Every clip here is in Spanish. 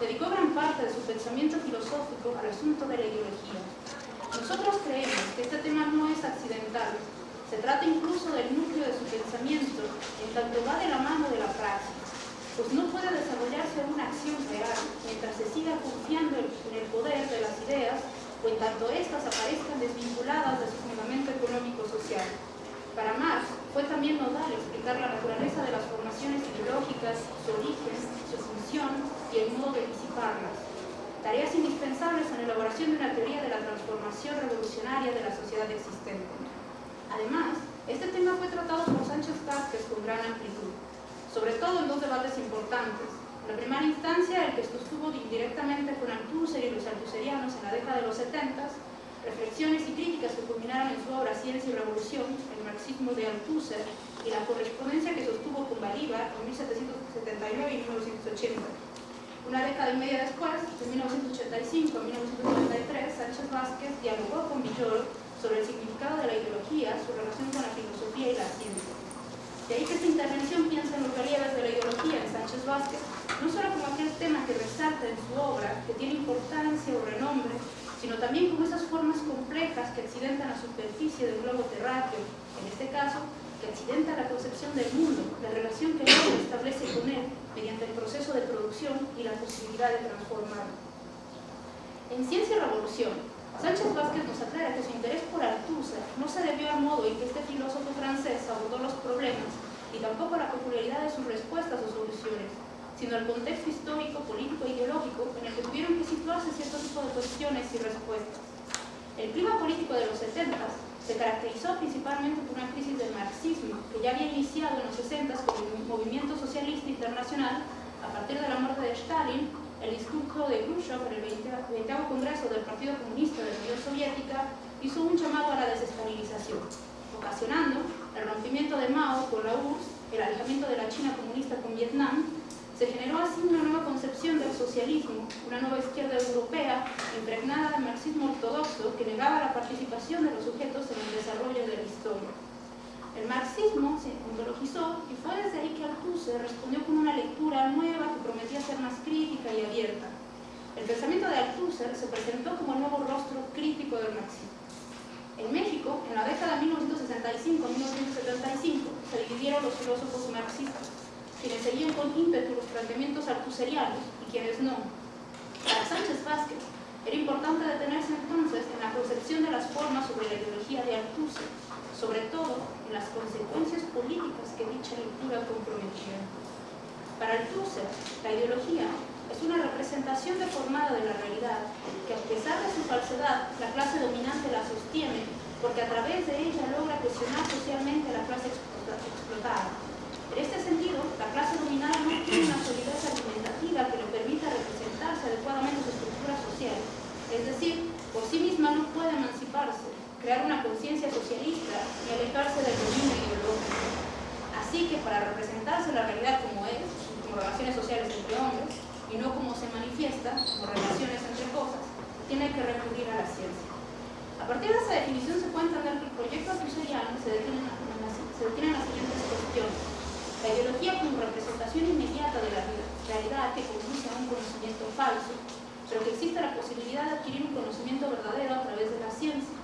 dedicó gran parte de su pensamiento filosófico al asunto de la ideología. Nosotros creemos que este tema no es accidental, se trata incluso del núcleo de su pensamiento, en tanto va de la mano de la praxis, pues no puede desarrollarse una acción real mientras se siga confiando en el poder de las ideas o en tanto éstas aparezcan desvinculadas de su fundamento económico-social. Para Marx fue también nodal explicar la naturaleza de las formaciones ideológicas, su origen, su función y el modo de disiparlas. Tareas indispensables en la elaboración de una teoría de la transformación revolucionaria de la sociedad existente. Además, este tema fue tratado por Sánchez Vázquez con gran amplitud, sobre todo en dos debates importantes, en la primera instancia, el que sostuvo indirectamente con Althusser y los althuserianos en la década de los 70, reflexiones y críticas que culminaron en su obra Ciencia y Revolución, el marxismo de Althusser, y la correspondencia que sostuvo con Bolívar en 1779 y 1980. Una década y media después, de 1985 a 1993, Sánchez Vázquez dialogó con Villoro sobre el significado de la ideología, su relación con la filosofía y la ciencia. De ahí que esta intervención piensa en los relieves de la ideología en Sánchez Vázquez no solo como aquel tema que resalta en su obra, que tiene importancia o renombre, sino también como esas formas complejas que accidentan la superficie del globo terráqueo, en este caso, que accidenta la concepción del mundo, la relación que el hombre establece con él mediante el proceso de producción y la posibilidad de transformarlo. En Ciencia y Revolución, Sánchez Vázquez nos aclara que su interés por Althusser no se debió al modo en que este filósofo francés abordó los problemas, y tampoco a la peculiaridad de sus respuestas o soluciones, sino al contexto histórico, político e ideológico en el que tuvieron que situarse cierto tipo de cuestiones y respuestas. El clima político de los 70 se caracterizó principalmente por una crisis del marxismo que ya había iniciado en los 60 con el movimiento socialista internacional a partir de la muerte de Stalin, el discurso de Khrushchev en el 20, Congreso del Partido Comunista de la Unión Soviética hizo un llamado a la desestabilización, ocasionando el rompimiento de Mao con la URSS, el alejamiento de la China comunista con Vietnam se generó así una nueva concepción del socialismo, una nueva izquierda europea impregnada del marxismo ortodoxo que negaba la participación de los sujetos en el desarrollo de la historia. El marxismo se ontologizó y fue desde ahí que Althusser respondió con una lectura nueva que prometía ser más crítica y abierta. El pensamiento de Althusser se presentó como el nuevo rostro crítico del marxismo. En México, en la década de 1965-1975, se dividieron los filósofos marxistas quienes seguían con ímpetu los planteamientos artuserianos y quienes no. Para Sánchez Vázquez, era importante detenerse entonces en la concepción de las formas sobre la ideología de Althusser, sobre todo en las consecuencias políticas que dicha lectura comprometía. Para Althusser, la ideología es una representación deformada de la realidad, que a pesar de su falsedad, la clase dominante la sostiene, porque a través de ella logra cuestionar socialmente a la clase explotada en este sentido, la clase dominada no tiene una solidez argumentativa que le permita representarse adecuadamente su estructura social, es decir, por sí misma no puede emanciparse, crear una conciencia socialista ni alejarse del dominio ideológico. Así que para representarse la realidad como es, como relaciones sociales entre hombres, y no como se manifiesta, como relaciones entre cosas, tiene que recurrir a la ciencia. A partir de esa definición se puede entender que el proyecto detiene se detiene en las siguientes cuestiones. La ideología como representación inmediata de la realidad que conduce a un conocimiento falso, pero que existe la posibilidad de adquirir un conocimiento verdadero a través de la ciencia.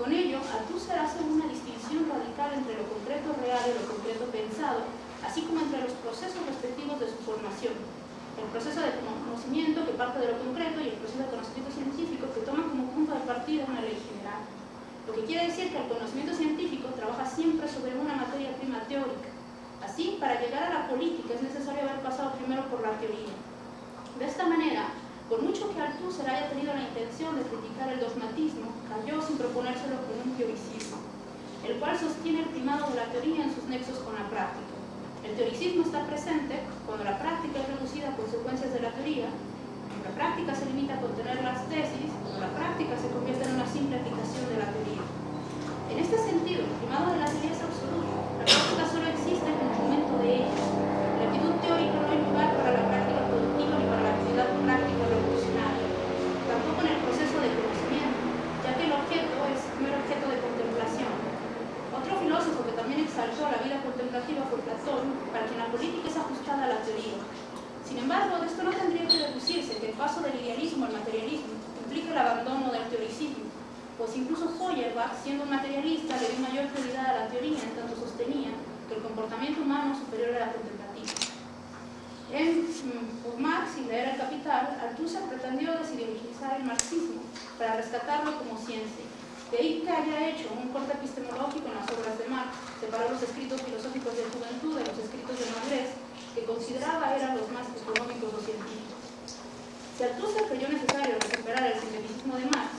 Con ello, Althusser hace una distinción radical entre lo concreto real y lo concreto pensado, así como entre los procesos respectivos de su formación. El proceso de conocimiento que parte de lo concreto y el proceso de conocimiento científico que toma como punto de partida una ley general. Lo que quiere decir que el conocimiento científico trabaja siempre sobre una materia prima teórica, Así, para llegar a la política es necesario haber pasado primero por la teoría. De esta manera, por mucho que Althusser haya tenido la intención de criticar el dogmatismo, cayó sin proponérselo con un teoricismo, el cual sostiene el primado de la teoría en sus nexos con la práctica. El teoricismo está presente cuando la práctica es reducida a consecuencias de la teoría, cuando la práctica se limita a contener las tesis, cuando la práctica se convierte en una simple aplicación de la teoría. En este sentido, el primado de la teoría es absoluto. La práctica solo existe ellos. La actitud teórica no hay lugar para la práctica productiva ni para la actividad práctica revolucionaria, tampoco en el proceso de conocimiento, ya que el objeto es primer objeto de contemplación. Otro filósofo que también exaltó la vida contemplativa fue Platón, para quien la política es ajustada a la teoría. Sin embargo, de esto no tendría que deducir decirse que el paso del idealismo al materialismo implica el abandono del teoricismo, pues incluso Feuerbach, siendo un materialista, le dio mayor prioridad a la teoría en tanto sostenía el comportamiento humano superior a la contemplativa. En mm, Marx y leer el Capital, Althusser pretendió desideologizar el marxismo para rescatarlo como ciencia. De ahí que haya hecho un corte epistemológico en las obras de Marx, separó los escritos filosóficos de juventud de los escritos de madurez, que consideraba eran los más económicos o científicos. Si Althusser creyó necesario recuperar el sinteticismo de Marx,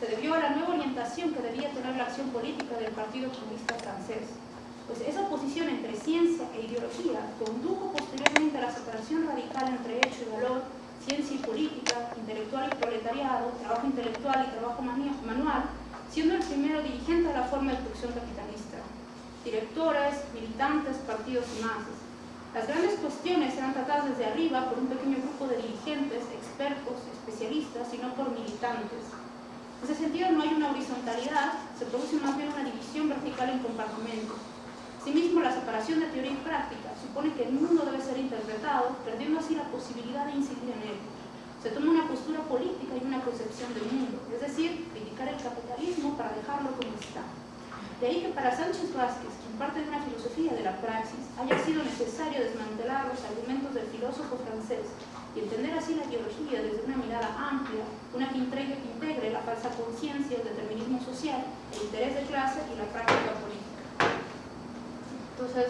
se debió a la nueva orientación que debía tener la acción política del Partido Comunista francés. Pues esa oposición entre ciencia e ideología condujo posteriormente a la separación radical entre hecho y valor, ciencia y política, intelectual y proletariado, trabajo intelectual y trabajo manual, siendo el primero dirigente de la forma de producción capitalista. Directores, militantes, partidos y masas. Las grandes cuestiones eran tratadas desde arriba por un pequeño grupo de dirigentes, expertos, especialistas y no por militantes. En ese sentido no hay una horizontalidad, se produce más bien una división vertical en compartimentos. Asimismo, la separación de teoría y práctica supone que el mundo debe ser interpretado, perdiendo así la posibilidad de incidir en él se toma una postura política y una concepción del mundo, es decir, criticar el capitalismo para dejarlo como está. De ahí que para Sánchez Vázquez, quien parte de una filosofía de la praxis, haya sido necesario desmantelar los argumentos del filósofo francés y entender así la ideología desde una mirada amplia, una que integre, que integre la falsa conciencia, el determinismo social, el interés de clase y la práctica política. Entonces,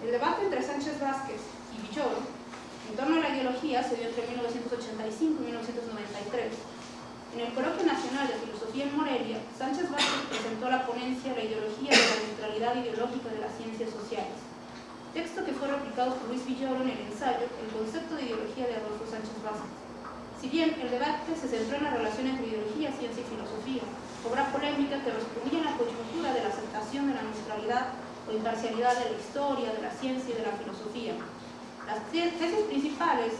el debate entre Sánchez Vázquez y Villoro en torno a la ideología se dio entre 1985 y 1993. En el Coloquio Nacional de Filosofía en Morelia, Sánchez Vázquez presentó la ponencia La ideología de la neutralidad ideológica de las ciencias sociales, texto que fue replicado por Luis Villoro en el ensayo El concepto de ideología de Adolfo Sánchez Vázquez. Si bien el debate se centró en la relación entre ideología, ciencia y filosofía, obra polémica que respondía a la coyuntura de la aceptación de la neutralidad o imparcialidad de la historia, de la ciencia y de la filosofía, las tesis principales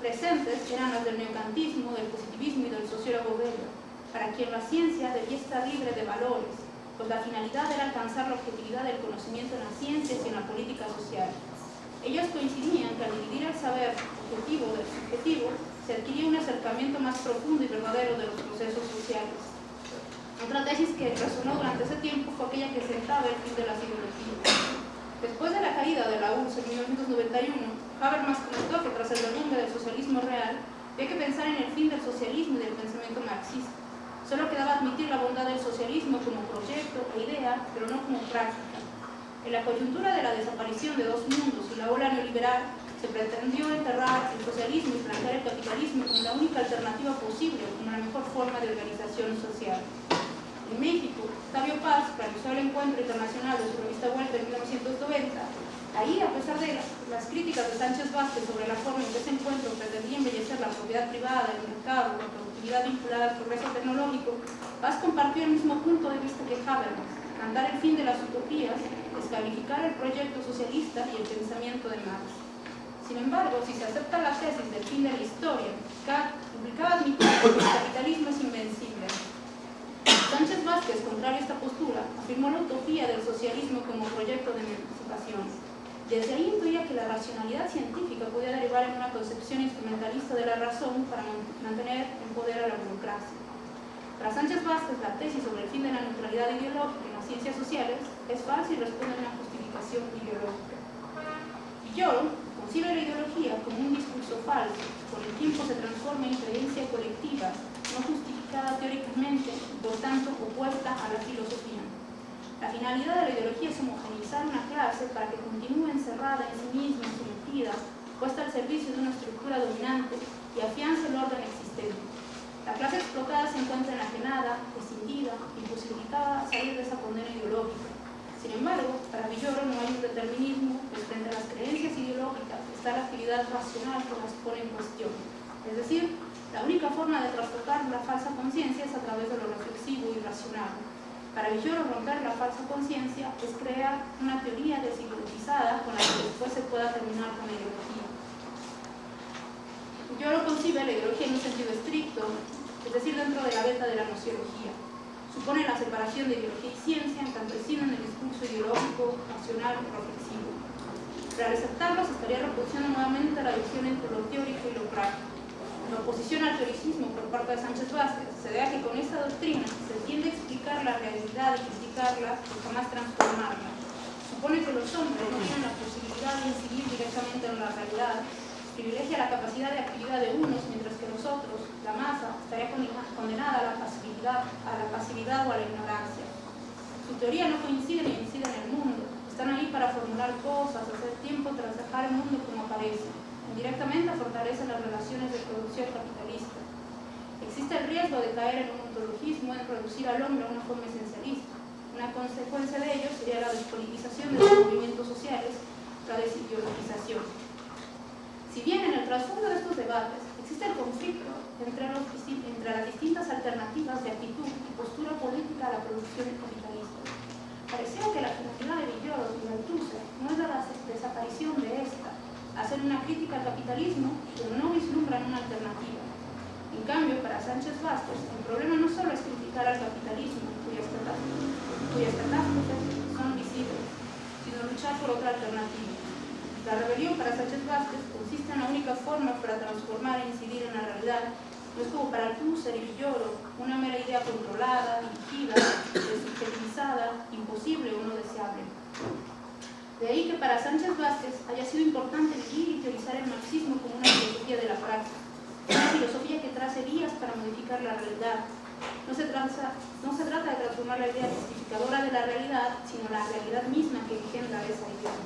presentes eran las del neocantismo, del positivismo y del sociólogo belga, para quien la ciencia debía estar libre de valores, pues la finalidad era alcanzar la objetividad del conocimiento en las ciencias y en la política social. Ellos coincidían que al dividir el saber objetivo del subjetivo, se adquiría un acercamiento más profundo y verdadero de los procesos sociales. Otra tesis que resonó durante ese tiempo fue aquella que sentaba el fin de las ideologías. Después de la caída de la URSS en 1991, Habermas comentó que tras el derrumbe del socialismo real, había que pensar en el fin del socialismo y del pensamiento marxista. Solo quedaba admitir la bondad del socialismo como proyecto e idea, pero no como práctica. En la coyuntura de la desaparición de dos mundos y la ola neoliberal, se pretendió enterrar el socialismo y plantear el capitalismo como la única alternativa posible, como la mejor forma de organización social en México, Octavio Paz realizó el encuentro internacional de su revista Vuelta en 1990. Ahí, a pesar de las críticas de Sánchez Vázquez sobre la forma en que ese encuentro pretendía embellecer la propiedad privada, el mercado, la productividad vinculada al progreso tecnológico, Paz compartió el mismo punto de vista que Habermas, cantar el fin de las utopías, descalificar el proyecto socialista y el pensamiento de Marx. Sin embargo, si se acepta la tesis del fin de la historia, implicaba admitir que el capitalismo es invencible, Sánchez Vázquez, contrario a esta postura, afirmó la utopía del socialismo como proyecto de emancipación. Desde ahí intuía que la racionalidad científica podía derivar en una concepción instrumentalista de la razón para mantener en poder a la burocracia. Para Sánchez Vázquez, la tesis sobre el fin de la neutralidad ideológica en las ciencias sociales es falsa y responde a una justificación ideológica. Villoro concibe la ideología como un discurso falso, por el tiempo se transforma en creencia colectiva, no justifica teóricamente, por tanto opuesta a la filosofía. La finalidad de la ideología es homogeneizar una clase para que continúe encerrada en sí misma, sometida, puesta al servicio de una estructura dominante y afiance el orden existente. La clase explotada se encuentra enajenada, escindida, imposibilitada a salir de esa condena ideológica. Sin embargo, para Villoro no hay un determinismo, pues frente a las creencias ideológicas está la actividad racional que las pone en cuestión. Es decir, la única forma de trastocar la falsa conciencia es a través de lo reflexivo y racional. Para Villoro, romper la falsa conciencia es crear una teoría desideologizada con la que después se pueda terminar con la ideología. Villoro concibe la ideología en un sentido estricto, es decir, dentro de la beta de la nociología. Supone la separación de ideología y ciencia, encampesino en el discurso ideológico, racional y reflexivo. Para receptarlos estaría reproduciendo nuevamente la visión entre lo teórico y lo práctico. Oposición al teoricismo por parte de Sánchez Vázquez se debe a que con esta doctrina se tiende a explicar la realidad y criticarla y jamás transformarla. Supone que los hombres no tienen la posibilidad de incidir directamente en la realidad, privilegia la capacidad de actividad de unos, mientras que nosotros, la masa, estaría condenada a la pasividad, a la pasividad o a la ignorancia. Su teoría no coincide ni incide en el mundo, están ahí para formular cosas, hacer tiempo tras el mundo como aparece Indirectamente fortalece las relaciones de producción capitalista. Existe el riesgo de caer en un ontologismo, en reducir al hombre una forma esencialista. Una consecuencia de ello sería la despolitización de los movimientos sociales, la desideologización. Si bien en el trasfondo de estos debates existe el conflicto entre, entre las distintas alternativas de actitud y postura política a la producción capitalista, parecía que la finalidad de Villoro y Althusser no es la desaparición de esta, hacer una crítica al capitalismo, pero no vislumbran una alternativa. En cambio, para Sánchez Vázquez, el problema no solo es criticar al capitalismo, cuyas catástrofes son visibles, sino luchar por otra alternativa. La rebelión para Sánchez Vázquez consiste en la única forma para transformar e incidir en la realidad no es como para Althusser y Villoro, una mera idea controlada, dirigida, desubjetivizada, imposible o no deseable. De ahí que para Sánchez Vázquez haya sido importante vivir y teorizar el marxismo como una filosofía de la práctica, una filosofía que trace vías para modificar la realidad. No se, trata, de transformar la idea justificadora de la realidad, sino la realidad misma que engendra esa idea.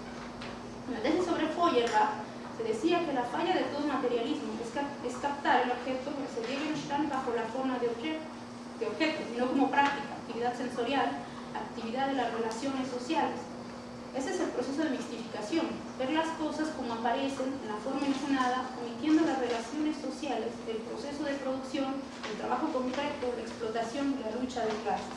En la tesis sobre Feuerbach se decía que la falla de todo materialismo es, captar el objeto que se Gegenstand bajo la forma de objeto, de objeto, no como práctica, actividad sensorial, actividad de las relaciones sociales, ese es el proceso de mixtificación, ver las cosas como aparecen en la forma engenada, omitiendo las relaciones sociales, el proceso de producción, el trabajo concreto, la explotación y la lucha de clases.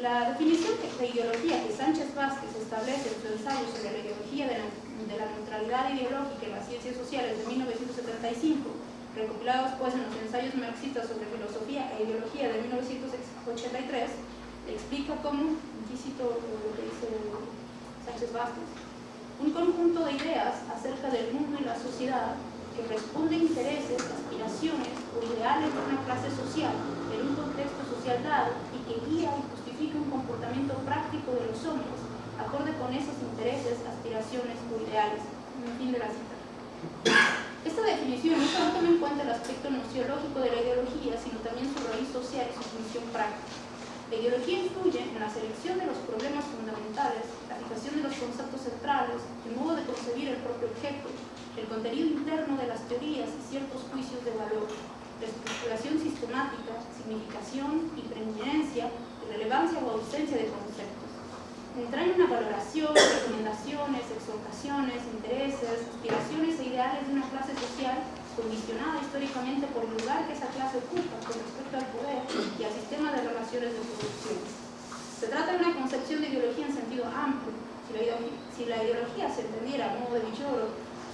La, definición de, ideología que Sánchez Vázquez establece en su ensayo sobre la ideología de la, de la neutralidad ideológica en las ciencias sociales de 1975, recopilados pues en los ensayos marxistas sobre filosofía e ideología de 1983, explica cómo lo que dice Sánchez Vázquez, un conjunto de ideas acerca del mundo y la sociedad que responde a intereses, aspiraciones o ideales de una clase social en un contexto social dado y que guía y justifica un comportamiento práctico de los hombres acorde con esos intereses, aspiraciones o ideales. fin de la cita. Esta definición no solo toma en cuenta el aspecto nociológico de la ideología, sino también su raíz social y su función práctica. La ideología influye en la selección de los problemas fundamentales, la fijación de los conceptos centrales, el modo de concebir el propio objeto, el contenido interno de las teorías y ciertos juicios de valor, la estructuración sistemática, significación y preeminencia, relevancia o ausencia de conceptos. Entraña una valoración, recomendaciones, exhortaciones, intereses, aspiraciones e ideales de una clase social condicionada históricamente por el lugar que esa clase ocupa con respecto al poder y al sistema de relaciones de producción. Se trata de una concepción de ideología en sentido amplio. Si la si la ideología se entendiera a modo de Villoro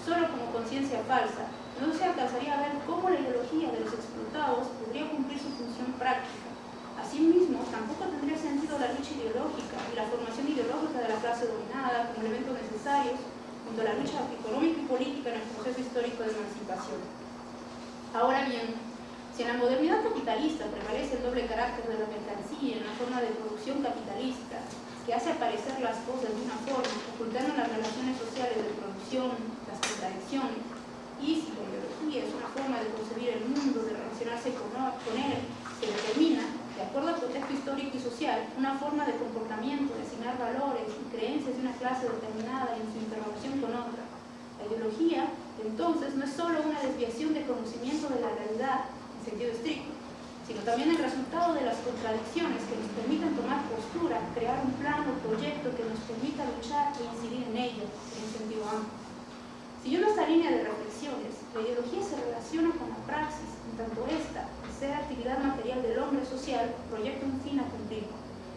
solo como conciencia falsa, no se alcanzaría a ver cómo la ideología de los explotados podría cumplir su función práctica. Asimismo, tampoco tendría sentido la lucha ideológica y la formación ideológica de la clase dominada como elementos necesarios junto a la lucha económica y política en el proceso histórico de emancipación. Ahora bien, si en la modernidad capitalista prevalece el doble carácter de la mercancía en la forma de producción capitalista, que hace aparecer las cosas de una forma, ocultando las relaciones sociales de producción, las contradicciones, y si la ideología es una forma de concebir el mundo, de relacionarse con él, que determina de acuerdo al contexto histórico y social, una forma de comportamiento, de asignar valores y creencias de una clase determinada en su interrelación con otra. La ideología, entonces, no es solo una desviación de conocimiento de la realidad en sentido estricto, sino también el resultado de las contradicciones que nos permiten tomar postura, crear un plan o proyecto que nos permita luchar e incidir en ello en sentido amplio. Siguiendo esta línea de reflexiones, la ideología se relaciona con la praxis, en tanto esta, ser actividad material del hombre social, proyecta un fin a cumplir.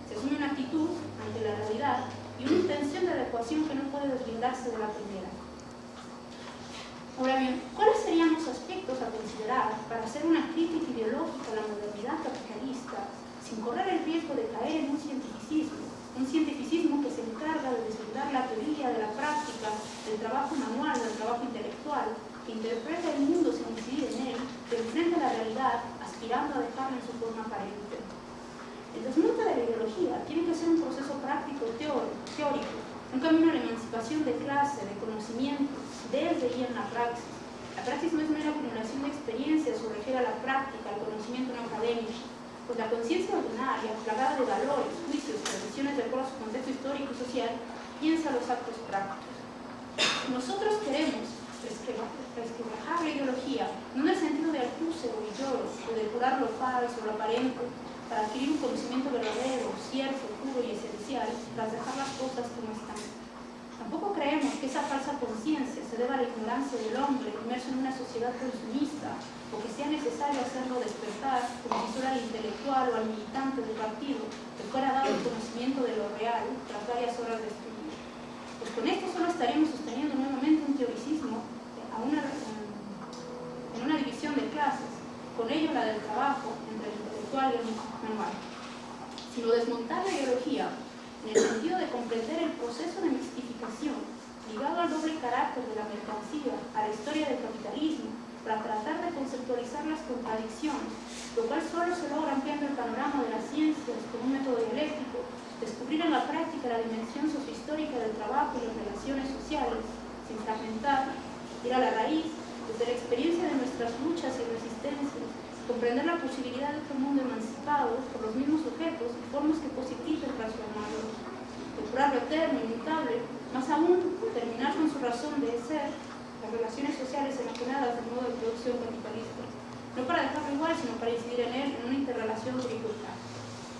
Se asume una actitud ante la realidad y una intención de adecuación que no puede deslindarse de la primera. Ahora bien, ¿cuáles serían los aspectos a considerar para hacer una crítica ideológica a la modernidad capitalista sin correr el riesgo de caer en un cientificismo? Un cientificismo que se encarga de deslindar la teoría de la práctica, del trabajo manual, del trabajo intelectual, que interpreta el mundo sin incidir en él la realidad, aspirando a dejarla en su forma aparente. El desmonte de la ideología tiene que ser un proceso práctico teórico, un camino a la emancipación de clase, de conocimiento, desde y en la praxis. La praxis no es mera acumulación de experiencias o refiere a la práctica, al conocimiento no académico, pues la conciencia ordinaria, plagada de valores, juicios, tradiciones de acuerdo a su contexto histórico y social, piensa los actos prácticos. Nosotros queremos resquebrajar la ideología, no en el sentido de acuse o lloro, o de curar lo falso, lo aparente, para adquirir un conocimiento verdadero, cierto, puro y esencial, tras dejar las cosas como están. Tampoco creemos que esa falsa conciencia se deba a la ignorancia del hombre inmerso en una sociedad consumista o que sea necesario hacerlo despertar como si fuera al intelectual o al militante del partido que fuera dado el conocimiento de lo real tras varias horas de estudio. Pues con esto solo estaríamos sosteniendo nuevamente un teoricismo en una división de clases, con ello la del trabajo entre el intelectual y el manual, sino desmontar la ideología en el sentido de comprender el proceso de mistificación ligado al doble carácter de la mercancía, a la historia del capitalismo, para tratar de conceptualizar las contradicciones, lo cual solo se logra ampliando el panorama de las ciencias con un método dialéctico, descubrir en la práctica la dimensión sociohistórica del trabajo y las relaciones sociales, sin fragmentar. Ir a la raíz, desde la experiencia de nuestras luchas y resistencias, comprender la posibilidad de otro mundo emancipado por los mismos objetos y formas que positiven transformarlos, depurar lo eterno, inmutable, más aún terminar con su razón de ser, las relaciones sociales enajenadas del modo de producción capitalista, no para dejarlo igual, sino para incidir en él en una interrelación dificultad.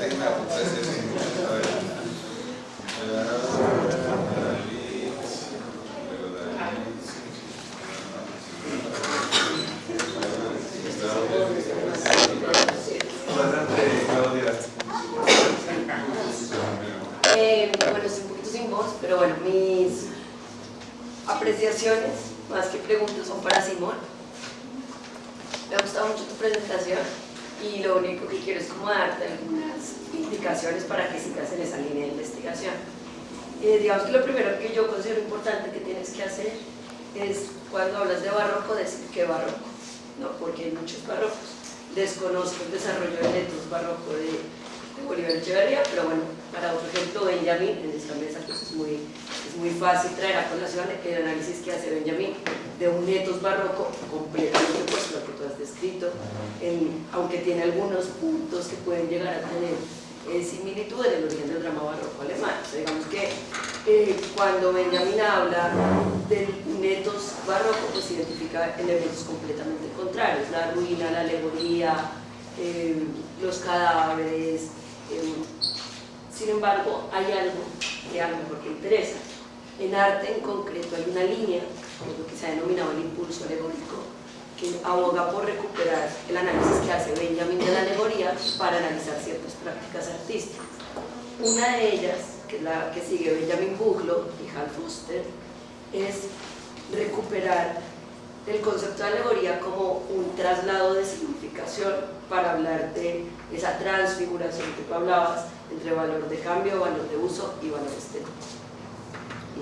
Terminar com 16 minutos. Eh, digamos que lo primero que yo considero importante que tienes que hacer es cuando hablas de barroco decir qué barroco, ¿no? porque hay muchos barrocos. Desconozco el desarrollo del letras barroco de, de Bolívar Echeverría, pero bueno, para otro ejemplo, Benjamín, en esta mesa pues es, muy, es muy fácil traer a colación el análisis que hace Benjamín de un etos barroco completamente opuesto a lo que tú has descrito, aunque tiene algunos puntos que pueden llegar a tener elementos completamente contrarios, la ruina, la alegoría, eh, los cadáveres. Eh, sin embargo, hay algo que a lo mejor te interesa. En arte en concreto hay una línea, que lo que se ha denominado el impulso alegórico, que aboga por recuperar el análisis que hace Benjamin de la alegoría para analizar ciertas prácticas artísticas. Una de ellas, que es la que sigue Benjamin Buglo y Hal Fuster, es recuperar el concepto de alegoría como un traslado de significación para hablar de esa transfiguración que tú hablabas entre valor de cambio, valor de uso y valor estético.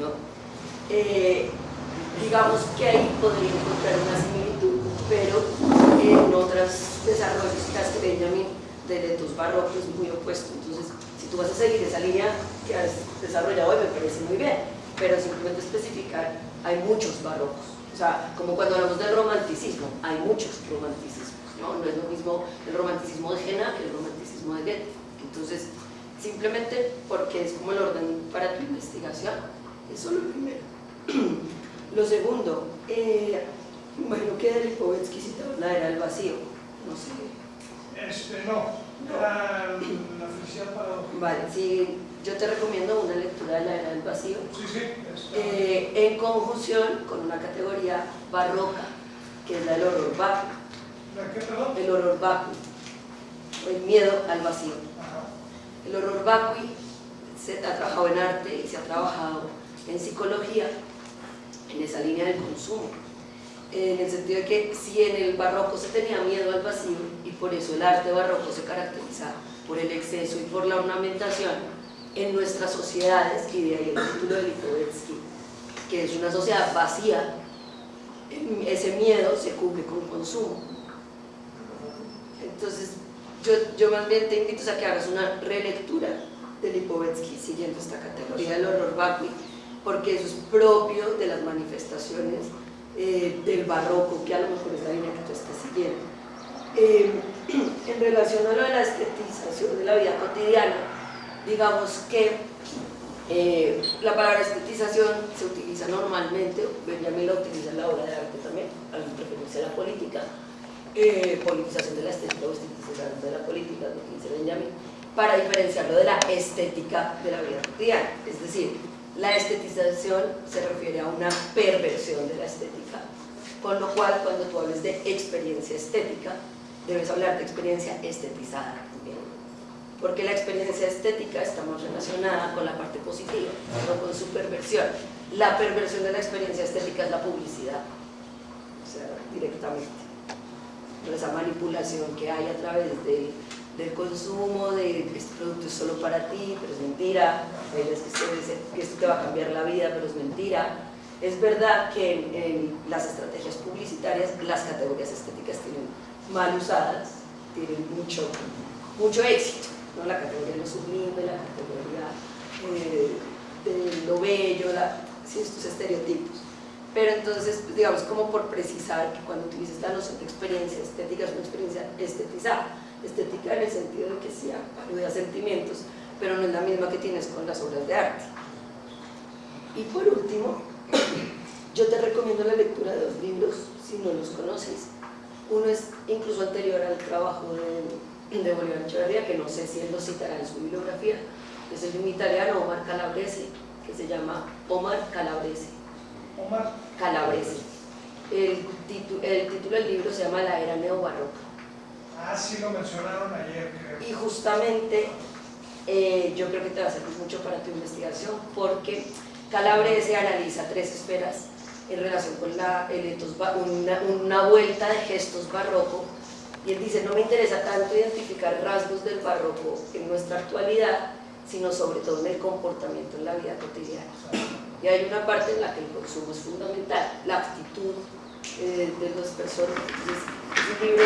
¿no? Eh, digamos que ahí podría encontrar una similitud, pero en otros desarrollos que Benjamin de letos barrocos es muy opuesto. Entonces, si tú vas a seguir esa línea que has desarrollado hoy, me parece muy bien, pero simplemente especificar, hay muchos barrocos o sea, como cuando hablamos del romanticismo, hay muchos romanticismos, ¿no? No es lo mismo el romanticismo de Jena que el romanticismo de Goethe. Entonces, simplemente porque es como el orden para tu investigación, eso es lo primero. lo segundo, eh, imagino que de Lipovetsky citaba la era del vacío, no sé. Este, no, era la felicidad para... Vale, sí yo te recomiendo una lectura de la era del vacío, sí, eh, en conjunción con una categoría barroca, que es la del horror barroco. ¿La qué, perdón? El horror vacui, o el miedo al vacío. Ajá. El horror vacui se ha trabajado en arte y se ha trabajado en psicología en esa línea del consumo. En el sentido de que si en el barroco se tenía miedo al vacío y por eso el arte barroco se caracteriza por el exceso y por la ornamentación, en nuestras sociedades, y de ahí el título de Lipovetsky, que es una sociedad vacía, ese miedo se cubre con consumo. Entonces, yo, yo más bien te invito a que hagas una relectura de Lipovetsky siguiendo esta categoría del horror vacui, porque eso es propio de las manifestaciones eh, del barroco, que a lo mejor es la línea que tú estás siguiendo. Eh, en relación a lo de la estetización de la vida cotidiana, digamos que eh, la palabra estetización se utiliza normalmente, Benjamin la utiliza en la obra de arte también, al referirse a la política, politización de la estética o estetización de la política, lo utiliza Benjamin, para diferenciarlo de la estética de la vida cotidiana, es decir, la estetización se refiere a una perversión de la estética, con lo cual cuando tú hables de experiencia estética, debes hablar de experiencia estetizada también. Porque la experiencia estética está más relacionada con la parte positiva, no con su perversión. La perversión de la experiencia estética es la publicidad, o sea, directamente. Esa manipulación que hay a través de del consumo, de que este producto es solo para ti, pero es mentira, es que, esto te va a cambiar la vida, pero es mentira. Es verdad que en, las estrategias publicitarias las categorías estéticas tienen mal usadas, tienen mucho, mucho éxito, ¿no? la categoría de lo sublime, la categoría eh, de lo bello, la, estos estereotipos. Pero entonces, digamos, como por precisar que cuando utilizas la noción de experiencia estética es una experiencia estetizada, estética en el sentido de que sí alude a sentimientos, pero no es la misma que tienes con las obras de arte. Y por último, yo te recomiendo la lectura de dos libros, si no los conoces. Uno es incluso anterior al trabajo de, de Bolívar Echeverría, que no sé si él lo citará en su bibliografía, es el de un italiano, Omar Calabrese, que se llama Omar Calabrese. Omar Calabrese. El, el título del libro se llama La Era Neobarroca Ah, sí lo mencionaron ayer, creo. Y justamente eh, yo creo que te va a servir mucho para tu investigación porque Calabrese analiza tres esferas en relación con la, una, una vuelta de gestos barroco y él dice, no me interesa tanto identificar rasgos del barroco en nuestra actualidad, sino sobre todo en el comportamiento en la vida cotidiana. Y hay una parte en la que el consumo es fundamental, la actitud eh, de las personas. Es, un libro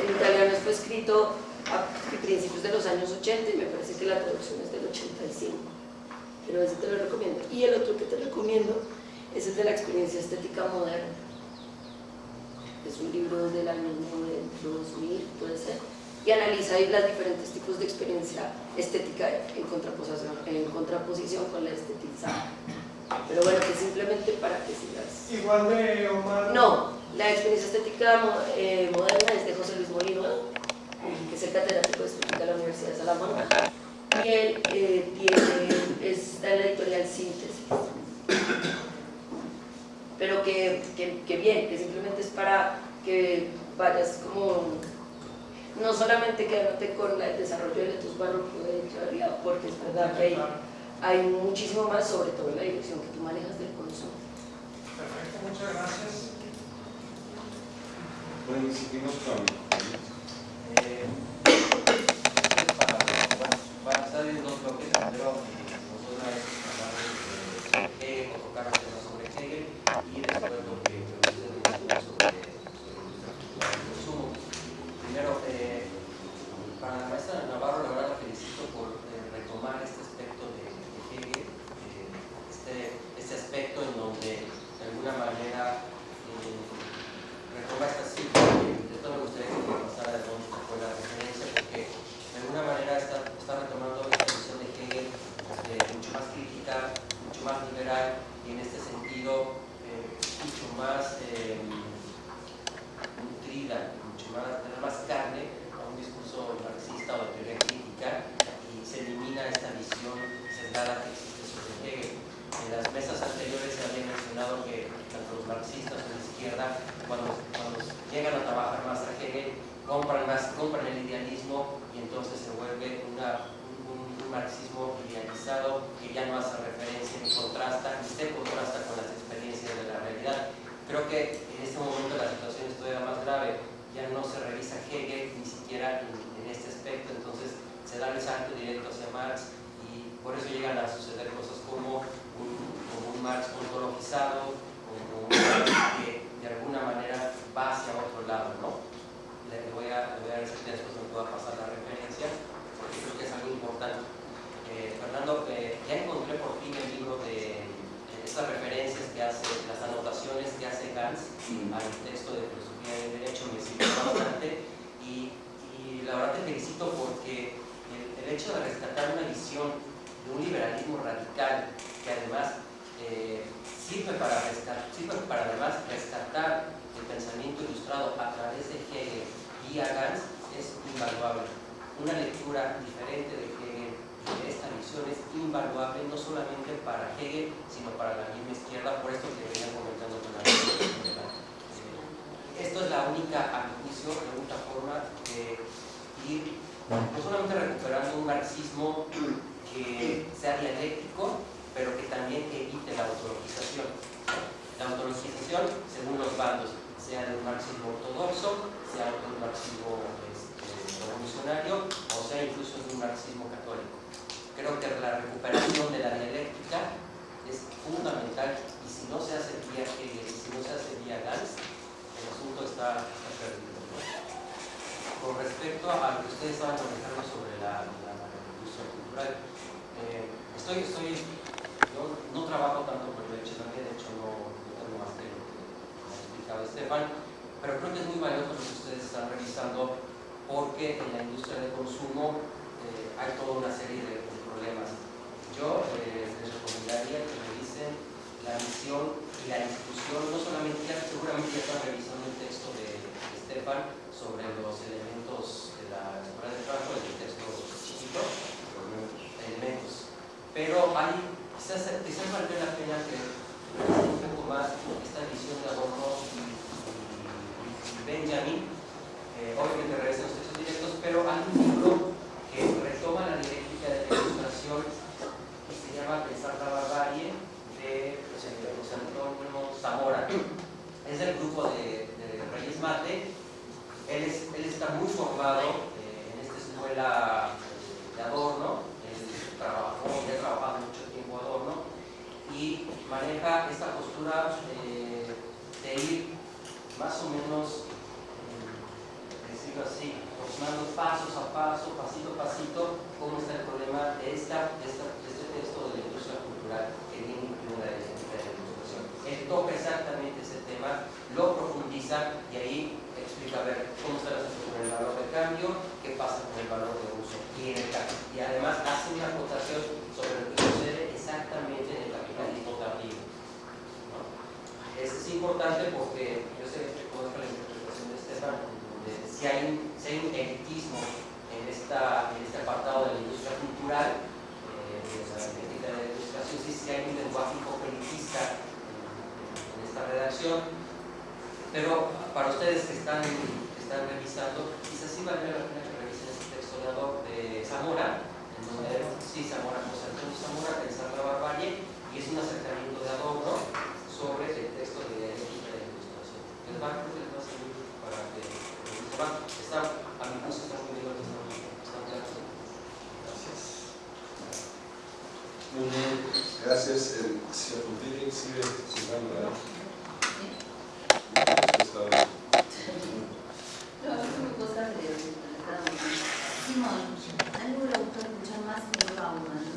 en italiano fue escrito a principios de los años 80 y me parece que la traducción es del 85. Pero ese te lo recomiendo. Y el otro que te recomiendo es el de la experiencia estética moderna. Es un libro del año 2000, puede ser. Y analiza ahí los diferentes tipos de experiencia estética en contraposición, en contraposición con la estetizada. Pero bueno, que simplemente para que sigas. Igual de Omar. No, la experiencia estética eh, moderna es de José Luis Molino, que es el catedrático de estética de la Universidad de Salamanca. Y él eh, tiene, está en la editorial Síntesis. Pero que, que, bien, que simplemente es para que vayas como no solamente quedándote con el desarrollo de tus barrocos de Echeverría, porque es verdad que hay hay muchísimo más, sobre todo en la dirección que tú manejas del consumo. Perfecto, muchas gracias. Bueno, seguimos con... Eh, para, bueno, para estar en dos bloques, primero nosotros hablar de Hegel, o tocar temas sobre Hegel, y después lo que ustedes sobre, sobre el consumo. Primero, eh, para la maestra Navarro, la verdad la felicito por eh, retomar este aspecto de este aspecto en donde de alguna manera eh, retoma esta cifra que de todo me gustaría que pasara de dónde fue la referencia porque de alguna manera está, está retomando esta visión de Hegel eh, mucho más crítica, mucho más liberal y en este sentido eh, mucho más eh, nutrida, mucho más, más carne a un discurso marxista o de teoría crítica y se elimina esta visión sesgada que existe sobre Hegel en las mesas anteriores se había mencionado que tanto los marxistas como la cuando, cuando llegan a trabajar más a Hegel, compran, más, compran el idealismo y entonces se vuelve una, un, un, marxismo idealizado que ya no hace referencia ni contrasta, ni se contrasta con las experiencias de la realidad. Creo que en este momento la situación es todavía más grave, ya no se revisa Hegel ni siquiera en, en este aspecto, entonces se da el salto directo hacia Marx y por eso llegan a suceder cosas como un, como un Marx ontologizado, como un Marx que de alguna manera va hacia otro lado, ¿no? Le voy a, le voy a decir que después me pueda pasar la referencia, porque creo que es algo importante. Eh, Fernando, eh, ya encontré por fin el libro de eh, estas referencias que hace, las anotaciones que hace Gans al texto de filosofía del derecho, me sirvió bastante y, y la verdad te felicito porque el, el, hecho de rescatar una visión de un liberalismo radical que además eh, sirve, para rescatar, sirve para además rescatar el pensamiento ilustrado a través de Hegel y a Gans es invaluable. Una lectura diferente de Hegel de esta visión es invaluable no solamente para Hegel, sino para la misma izquierda, por esto que venía comentando con la Esto es la única, a mi juicio, la única forma de ir no solamente recuperando un marxismo que sea dialéctico, pero que también evite la autologización. La autologización según los bandos, sea de un marxismo ortodoxo, sea de un marxismo este, revolucionario o sea incluso de un marxismo católico. Creo que la recuperación de la dialéctica es fundamental y si no se hace vía Hegel, si no se hace Gans, el asunto está, perdido. Con respecto a lo que ustedes estaban comentando sobre la, la, industria cultural, eh, estoy, estoy no trabajo tanto por el también, de hecho no, tengo más que lo que ha explicado Estefan, pero creo que es muy valioso lo que ustedes están revisando porque en la industria del consumo eh, hay toda una serie de, de problemas. Yo eh, les recomendaría que revisen la misión y la institución, no solamente, ya, seguramente ya están revisando el texto de, de Estefan sobre los elementos de la escuela de trabajo, el texto chiquito, elementos. Pero hay quizás, quizás valdría la pena que un poco más esta visión de Adorno y, Benjamin, eh, obviamente regresen los textos directos, pero hay un libro que retoma la dialéctica de la ilustración que se llama Pensar la barbarie de José Antonio Zamora. Es del grupo de, de Reyes Mate. Él, es, él está muy formado eh, en esta escuela de Adorno, él trabajó, ya ha trabajado mucho tiempo Adorno, y maneja esta postura eh, de ir más o menos, eh, decirlo así, formando pasos a paso, pasito a pasito, cómo está el problema de, esta, de, esta, de este texto de la industria cultural que viene incluida en la ilustración. Él toca exactamente ese tema, lo profundiza y ahí explica a ver cómo está la situación con el valor de cambio, qué pasa con el valor de uso y, en el, y además hace una acotación sobre lo que sucede exactamente en el. Es, es, importante porque yo sé que conozco la interpretación de Estefan, de si hay, si un elitismo en, esta, en este apartado de la industria cultural, eh, de la técnica de la ilustración, sí, sí hay un lenguaje un poco elitista en, esta redacción, pero para ustedes que están, que están revisando, quizás sí valdría la pena que revisen este texto de, Zamora, en donde sí, Zamora, José Antonio Zamora, Pensar la barbarie, y es un acercamiento de Adorno sobre el texto de dialéctica de la ilustración. Les va, creo que les va a servir para que. Está, a mi gusto está muy bien lo que Gracias. Muy bien, gracias. El señor Gutiérrez sigue Simón, a mí me gusta escuchar más de Bauman.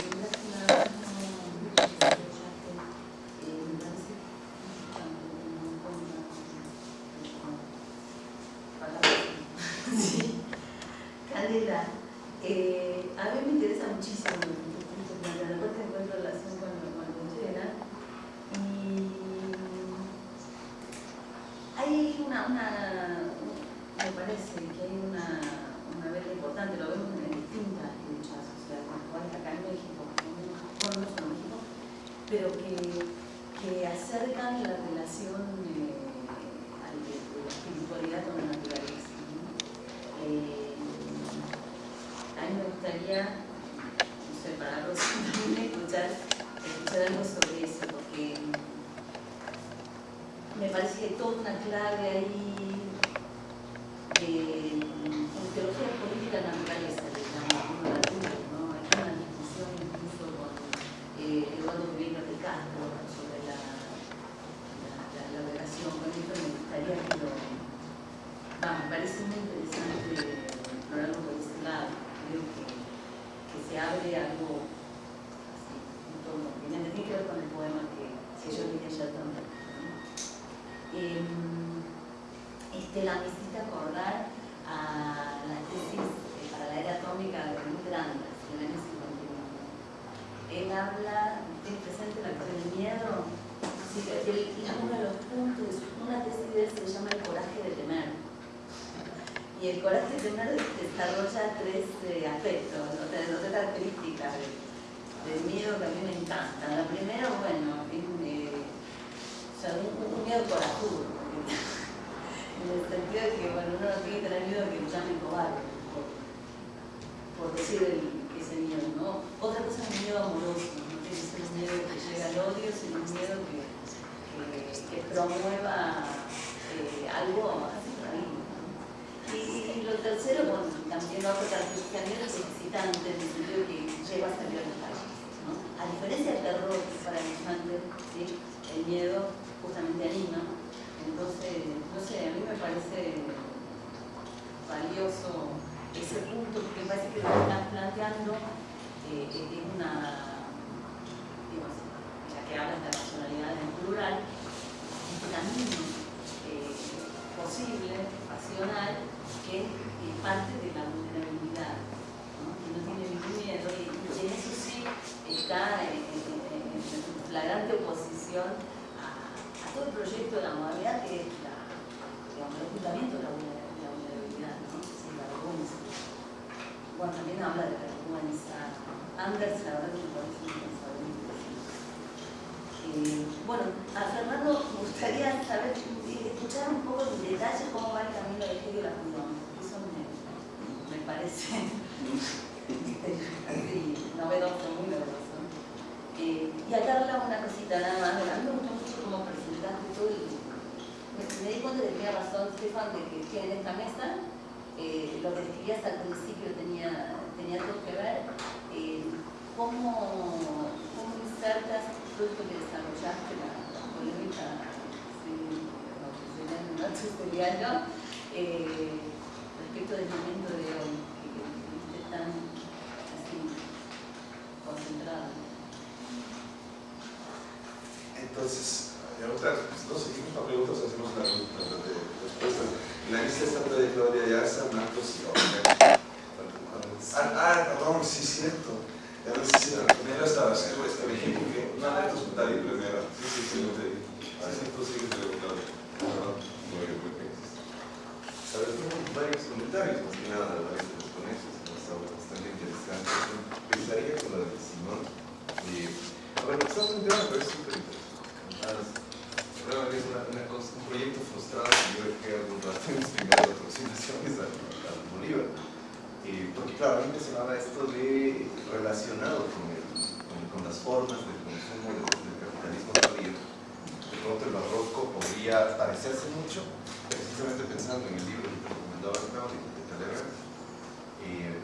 Ah, ah, perdón, sí, cierto. Ya no me equivoqué. No, esto es un tal primera. Sí, sí, sí, no te digo. Así tú sigues preguntando. Perdón. Sabes, tengo varios comentarios, más que nada, varios de los ponencias, bastante interesantes. Empezaría con la de Simón. A ver, lo estás parece súper interesante. Realmente es una, una cosa, un proyecto frustrado que yo dejé algún rato investigando aproximaciones al, al Bolívar. Eh, porque claro, a mí me sonaba esto de relacionado con, el, con, con las formas de consumo del, del capitalismo tardío. De pronto el barroco podría parecerse mucho, precisamente pensando en el libro que te recomendaba Claudio de Talleyrand. Eh,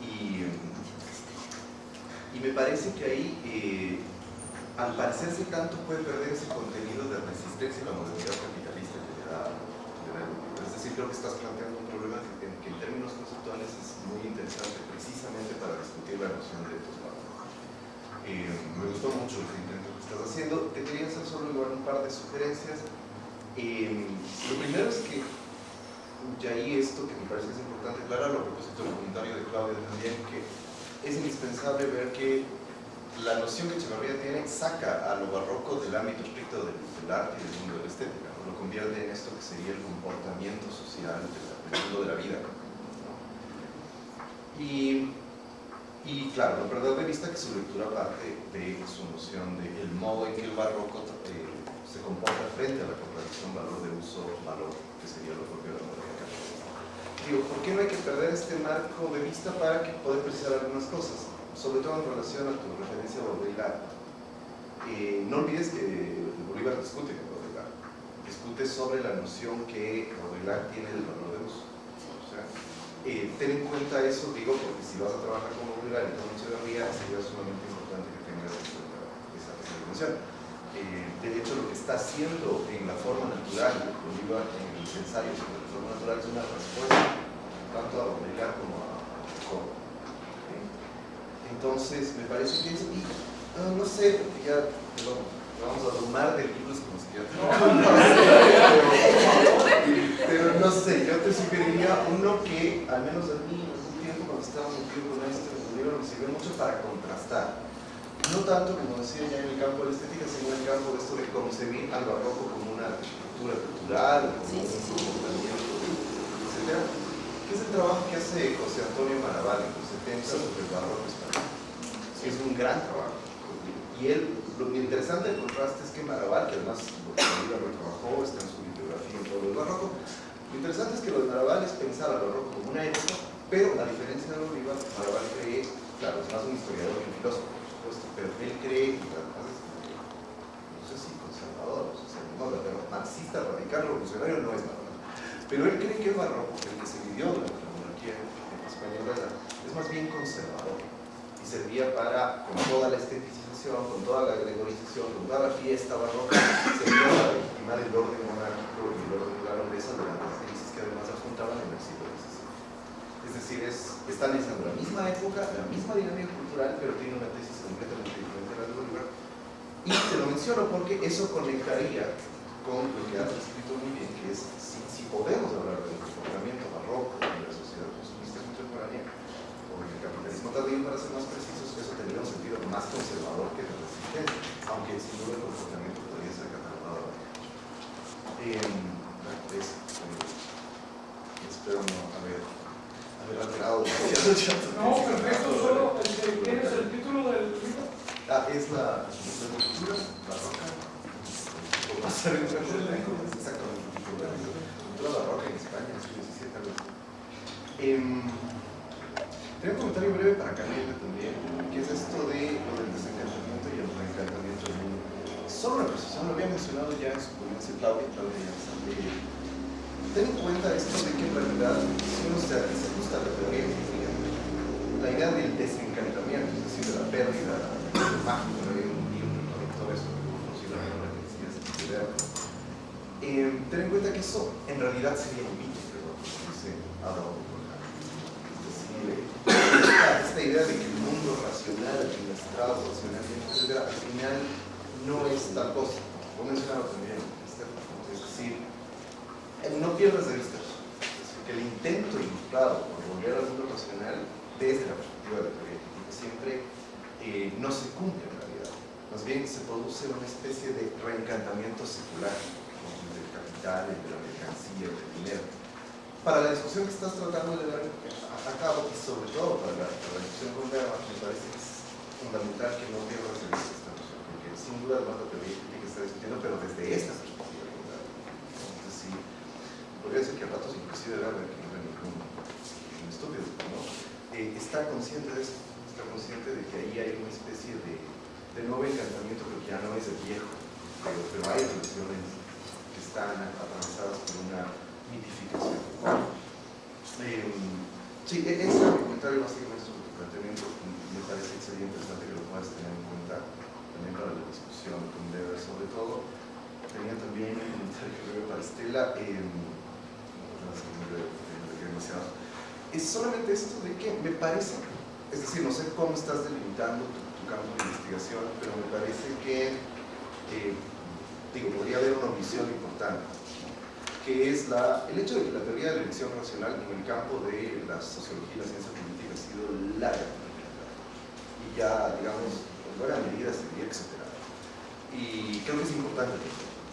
y, y me parece que ahí eh, al parecerse tanto puede perder ese contenido de resistencia a la modernidad capitalista que le da, que Es decir, creo que estás planteando un problema que, que, en términos conceptuales es muy interesante precisamente para discutir la noción de estos valores. Eh, me gustó mucho el intento que estás haciendo. Te quería hacer solo igual un par de sugerencias. Eh, lo primero es que, y ahí esto que me parece que es importante aclarar, a propósito del comentario de Claudia también, que es indispensable ver que la noción que Echevarría tiene saca a lo barroco del ámbito estricto del, del arte y del mundo de la estética, ¿no? lo convierte en esto que sería el comportamiento social del, del mundo de la vida. ¿no? Y, y, claro, no perder de vista que su lectura parte de su noción del de modo en que el barroco eh, comporta frente a la contradicción valor de uso, valor, que sería lo propio de la modernidad. Digo, ¿por qué no hay que perder este marco de vista para poder precisar algunas cosas? sobre todo en relación a tu referencia a Baudrillard. Eh, no olvides que Bolívar discute con Baudrillard, discute sobre la noción que Baudrillard tiene del valor de uso. O sea, eh, ten en cuenta eso, digo, porque si vas a trabajar con Baudrillard y con Echeverría, sería sumamente importante que tengas en cuenta esa, esa dimensión. Eh, de hecho, lo que está haciendo en la forma natural, Bolívar en los ensayos sobre la forma natural, es una respuesta tanto a Baudrillard como a Foucault. Entonces, me parece que es, y, no sé, porque ya perdón, vamos a abrumar de libros como si ya pero, pero no sé, yo te sugeriría uno que, al menos a mí, en algún tiempo cuando estaba metido con este libro, me sirvió mucho para contrastar. No tanto, como decía ya en el campo de la estética, sino en el campo de esto de concebir al barroco como una arquitectura cultural, como Sí, sí, sí. un comportamiento, etc. Que es el trabajo que hace José Antonio Maraval en los 70 sobre el barroco español. Es un gran trabajo. Y él, lo interesante del contraste es que Maraval, que además lo trabajó, está en su bibliografía en todo el barroco, lo interesante es que lo de Maraval es pensar al barroco como una época, pero a diferencia de Bolívar, Maraval cree, claro, es más un historiador que un filósofo, pero él cree, y además es, no sé si conservador, o sea, no, pero marxista, radical, revolucionario no es Maraval. Pero él cree que el barroco, el que se vivió durante la monarquía española, es más bien conservador y servía para, con toda la estetización, con toda la gregorización, con toda la fiesta barroca, servía para legitimar el orden monárquico y el orden de la nobleza durante las crisis que además afrontaban en el siglo XVII. Es decir, es, está analizando la misma época, la misma dinámica pero tiene una tesis completamente diferente a la de Bolívar. Y te lo menciono porque eso conectaría con lo que has escrito muy bien, que es si, podemos hablar del comportamiento barroco en la sociedad consumista contemporánea, o en el capitalismo tardío, para ser más precisos, eso tendría un sentido más conservador que de resistencia, aunque sin duda el comportamiento podría ser catalogado. Eh, eh, espero no haber, No, perfecto, solo ¿tienes el título del libro? Ah, es la cultura barroca. Exactamente. La cultura barroca en España, en algo así. Em, tengo un comentario breve para Canela también, que es esto de lo del desencantamiento y el reencantamiento del mundo. Solo una precisión, lo había mencionado ya en su ponencia Claudia, Claudia de ten en cuenta esto de que en realidad, si uno se, se ajusta a la teoría la idea del desencantamiento, es decir, de la pérdida del mágico, ¿no? hay un libro que conectó eso, la que decía, esa idea. Eh, ten en cuenta que eso en realidad sería un mito, pero por ejemplo. Es decir, eh, esta, idea de que el mundo racional, administrado racionalmente, etc., al final no es tal cosa. También, Estefan, es decir, eh, no pierdas de vista que el intento ilustrado por volver al mundo racional desde la perspectiva de la teoría crítica siempre eh, no se cumple en realidad. Más bien se produce una especie de reencantamiento secular ¿no? del capital, el de la mercancía, el del dinero. Para la discusión que estás tratando de dar a, cabo y sobre todo para la, discusión con Berman, me parece que es fundamental que no pierdas de vista esta noción, porque sin duda la teoría crítica está discutiendo, pero desde esta perspectiva. Es podría decir que a ratos inclusive haber que no era ningún, ningún estúpido, ¿no? Eh, está consciente de eso, está consciente de que ahí hay una especie de, nuevo encantamiento, que ya no es el viejo, pero, hay relaciones que están atravesadas por una mitificación. Eh, sí, ese era mi comentario básicamente sobre tu planteamiento, me parece que sería interesante que lo puedas tener en cuenta también para la discusión con Deber, sobre todo. Tenía también un comentario breve para Estela, eh, no, no, no, no, no, no, demasiado. Es solamente esto de que me parece, es decir, no sé cómo estás delimitando tu, tu campo de investigación, pero me parece que, eh, digo, podría haber una omisión importante, que es la, el hecho de que la teoría de la elección racional en el campo de la sociología y la ciencia política ha sido larga, y ya, digamos, en buena medida se superada. Y creo que es importante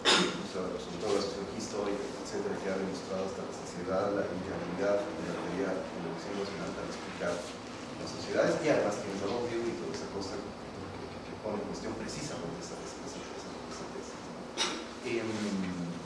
sobre todo la sociología histórica, etcétera, que ha demostrado la sociedad la inviabilidad de la teoría de la elección racional para explicar las sociedades y además que nos damos y toda esa cosa que, pone en cuestión precisamente esa, esa, esa, esa, tesis. Eh,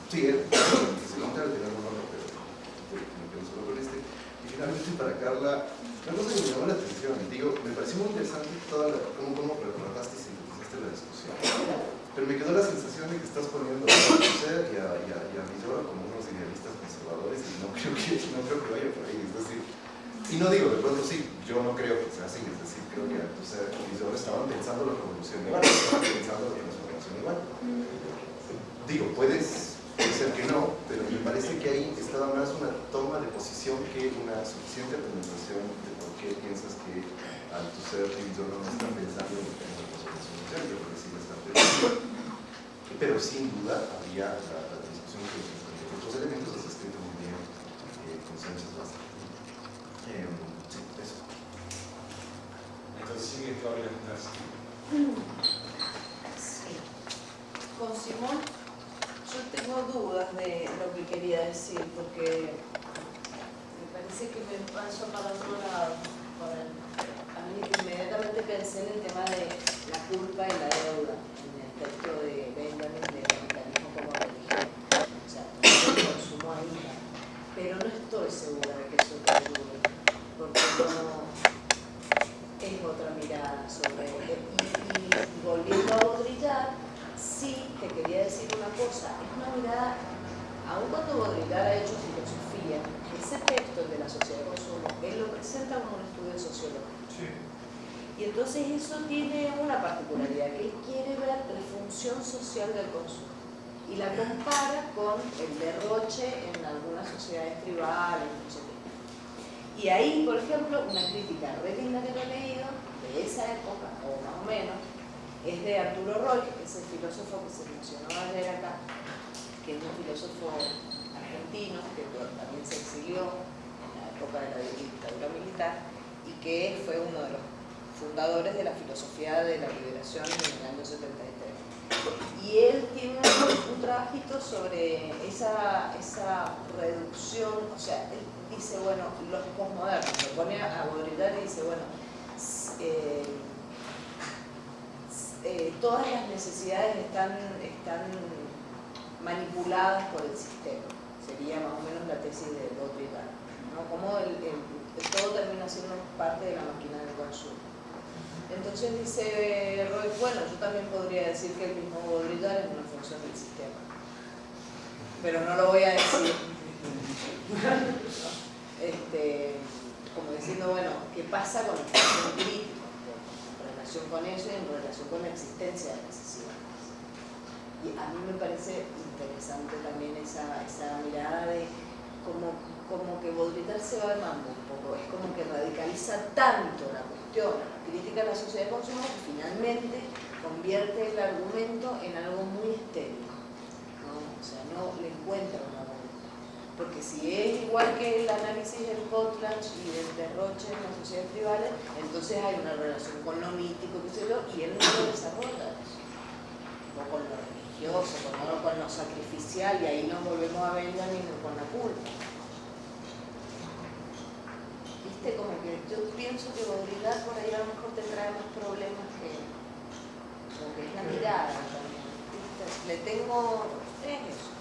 sí, eh, se nota el pero me quedo solo con este. Y finalmente para Carla, una cosa que me llamó la atención, digo, me pareció muy interesante toda la, cómo, cómo retrataste y sintetizaste la discusión pero me quedó la sensación de que estás poniendo a conocer y a y a, y a, como unos idealistas conservadores y no creo que, no creo que vaya por ahí. Es decir, y no digo, de pronto sí, yo no creo que sea así, es decir, creo que Althusser y Villoro estaban pensando la revolución igual, estaban pensando la transformación igual. Digo, puedes puede ser que no, pero me parece que ahí estaba más una toma de posición que una suficiente argumentación de por qué piensas que Althusser y Villoro no están pensando en la transformación yo creo que sí. Pero sin duda había la, la discusión que otros elementos has escrito muy bien eh, con Sánchez Vázquez. Eh, sí, eso. Entonces sigue Nassi. Sí. Con Simón yo tengo dudas de lo que quería decir porque me parece que me paso para otro lado. A mí inmediatamente pensé en el tema de la culpa y la deuda texto de Benjamin de capitalismo como religión. O sea, el consumo ahí. Pero no estoy segura de que eso perdure, porque no es otra mirada sobre él. Y, y volviendo a Baudrillard, sí te quería decir una cosa, es una mirada, aun cuando Baudrillard ha hecho filosofía, ese texto, el de la sociedad de consumo, él lo presenta como un estudio sociológico. Sí. Y entonces eso tiene una particularidad, que él quiere ver social del consumo y la compara con el derroche en algunas sociedades tribales, qué. Y ahí, por ejemplo, una crítica re que lo he leído, de esa época, o más o menos, es de Arturo Roy, que es el filósofo que se mencionó ayer acá, que es un filósofo argentino, que también se exilió en la época de la dictadura militar, y que fue uno de los fundadores de la filosofía de la liberación en el año 73. Y él tiene un, trabajito sobre esa, esa reducción, o sea, él dice, bueno, los posmodernos, lo pone a Baudrillard y dice, bueno, eh, eh, todas las necesidades están, están manipuladas por el sistema. Sería más o menos la tesis de Baudrillard. ¿no? Como todo termina siendo parte de la máquina del consumo. Entonces dice Roy, bueno, yo también podría decir que el mismo Baudrillard es una función del sistema. Pero no lo voy a decir. este, como diciendo, bueno, ¿qué pasa con el consumo crítico? En relación con eso y en relación con la existencia de necesidades. Y a mí me parece interesante también esa, mirada de como, como que Baudrillard se va armando un poco, es como que radicaliza tanto la cuestión, la crítica a la sociedad de consumo, que finalmente convierte el argumento en algo muy estéril. ¿no? O sea, no le encuentra una porque si es igual que el análisis del Potlatch y del derroche en las sociedades tribales, entonces hay una relación con lo mítico, qué sé yo, y él no lo desarrolla eso. O con lo religioso, con lo, con lo sacrificial, y ahí nos volvemos a Benjamin con la culpa. Viste, como que yo pienso que Baudrillard por ahí a lo mejor te trae más problemas que, como que es la mirada también. ¿viste? Le tengo, es eso.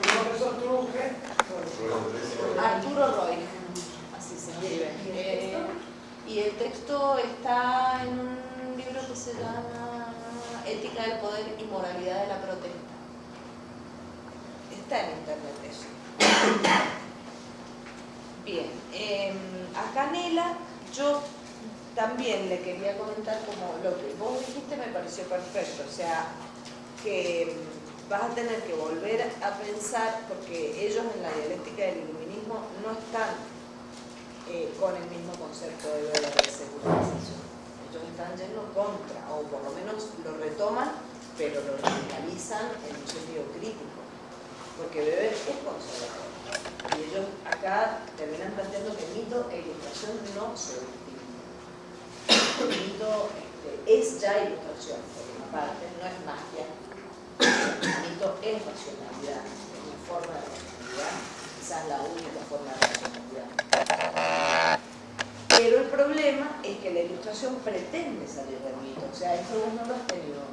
¿Profesor Arturo qué? Arturo Roy, así se escribe. Eh, y el texto está en un libro que se llama Ética del Poder y Moralidad de la Protesta. Está en internet eso. Bien, eh, a Canela yo también le quería comentar como lo que vos dijiste me pareció perfecto, o sea, que vas a tener que volver a pensar, porque ellos en la dialéctica del iluminismo no están eh, con el mismo concepto de Weber de secularización. Ellos están yendo contra, o por lo menos lo retoman, pero lo radicalizan en un sentido crítico, porque Weber es conservador. Acá terminan planteando que mito e ilustración no se distinguen. Mito este, es ya ilustración, por una parte, no es magia, el mito es racionalidad, es una forma de racionalidad, quizás la única forma de racionalidad. Pero el problema es que la ilustración pretende salir del mito, o sea, eso vos no lo has tenido.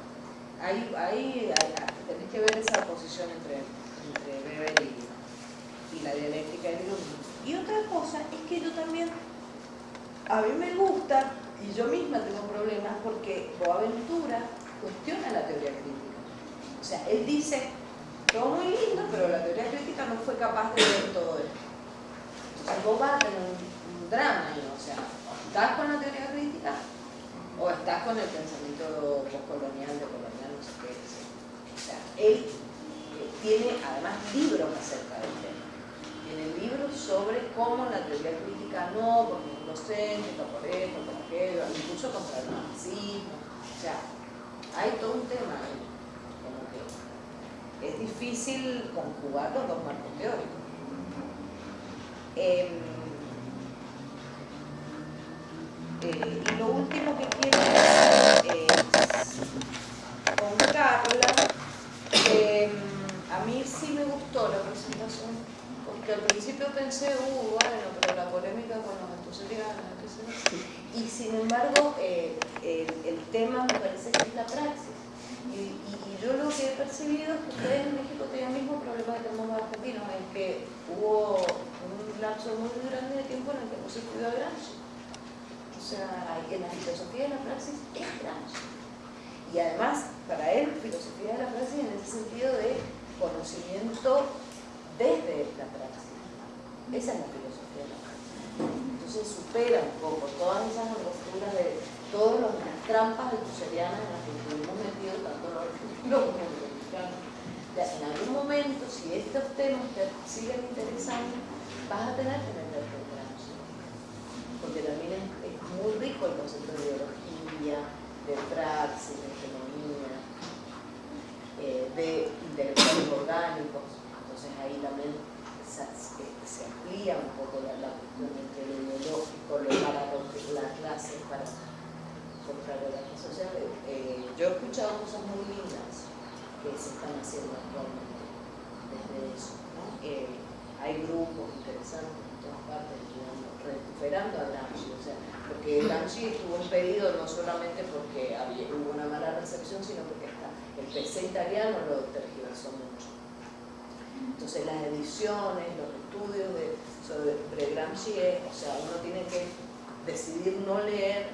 Ahí, ahí, ahí tenés que ver esa posición entre, entre Weber y, la dialéctica del iluminismo. Y otra cosa es que yo también, a mí me gusta, y yo misma tengo problemas, porque Boaventura cuestiona la teoría crítica. O sea, él dice, todo muy lindo, pero la teoría crítica no fue capaz de ver todo esto. Entonces vos vas a tener un, drama ahí, o sea, o estás con la teoría crítica o estás con el pensamiento postcolonial, de colonial, no sé qué. O sea, él eh, tiene además libros acerca del tema. Tiene libros sobre cómo la teoría crítica no, porque es docente, por esto, por aquello, incluso contra el marxismo. O sea, hay todo un tema ahí. Como que es difícil conjugar los dos marcos teóricos. Em, eh, y lo último que quiero es con Carla, em, a mí sí me gustó la presentación, porque al principio pensé, uh, bueno, pero la polémica con los asturianos, qué y sin embargo eh, el, tema me parece que es la praxis. Y, yo lo que he percibido es que ustedes en México tienen el mismo problema que tenemos los argentinos, en que hubo un lapso muy grande de tiempo en el que no se estudió a Gramsci. O sea, en la filosofía de la praxis es Gramsci. Y además, para él, filosofía de la praxis en ese sentido de conocimiento desde la praxis. Esa es la filosofía de la praxis. Entonces supera un poco todas esas posturas de todas las trampas husserlianas en las que estuvimos metidos tanto los argentinos los mexicanos. En algún momento, si estos temas te siguen interesando, vas a tener que meterte en porque también es, es muy rico el concepto de ideología, de praxis, de economía, eh, de intelectuales orgánicos. Ahí también se, se, amplía un poco la, la cuestión lo ideológico, lo para romper la clase, para contrario la clase social. Eh, yo he escuchado cosas muy lindas que se están haciendo actualmente desde eso. Eh, hay grupos interesantes en todas partes, recuperando a Gramsci, o sea, porque Gramsci estuvo impedido no solamente porque había, hubo una mala recepción, sino porque hasta el PC italiano lo tergiversó mucho. Entonces las ediciones, los estudios sobre Gramsci, o sea, uno tiene que decidir no leer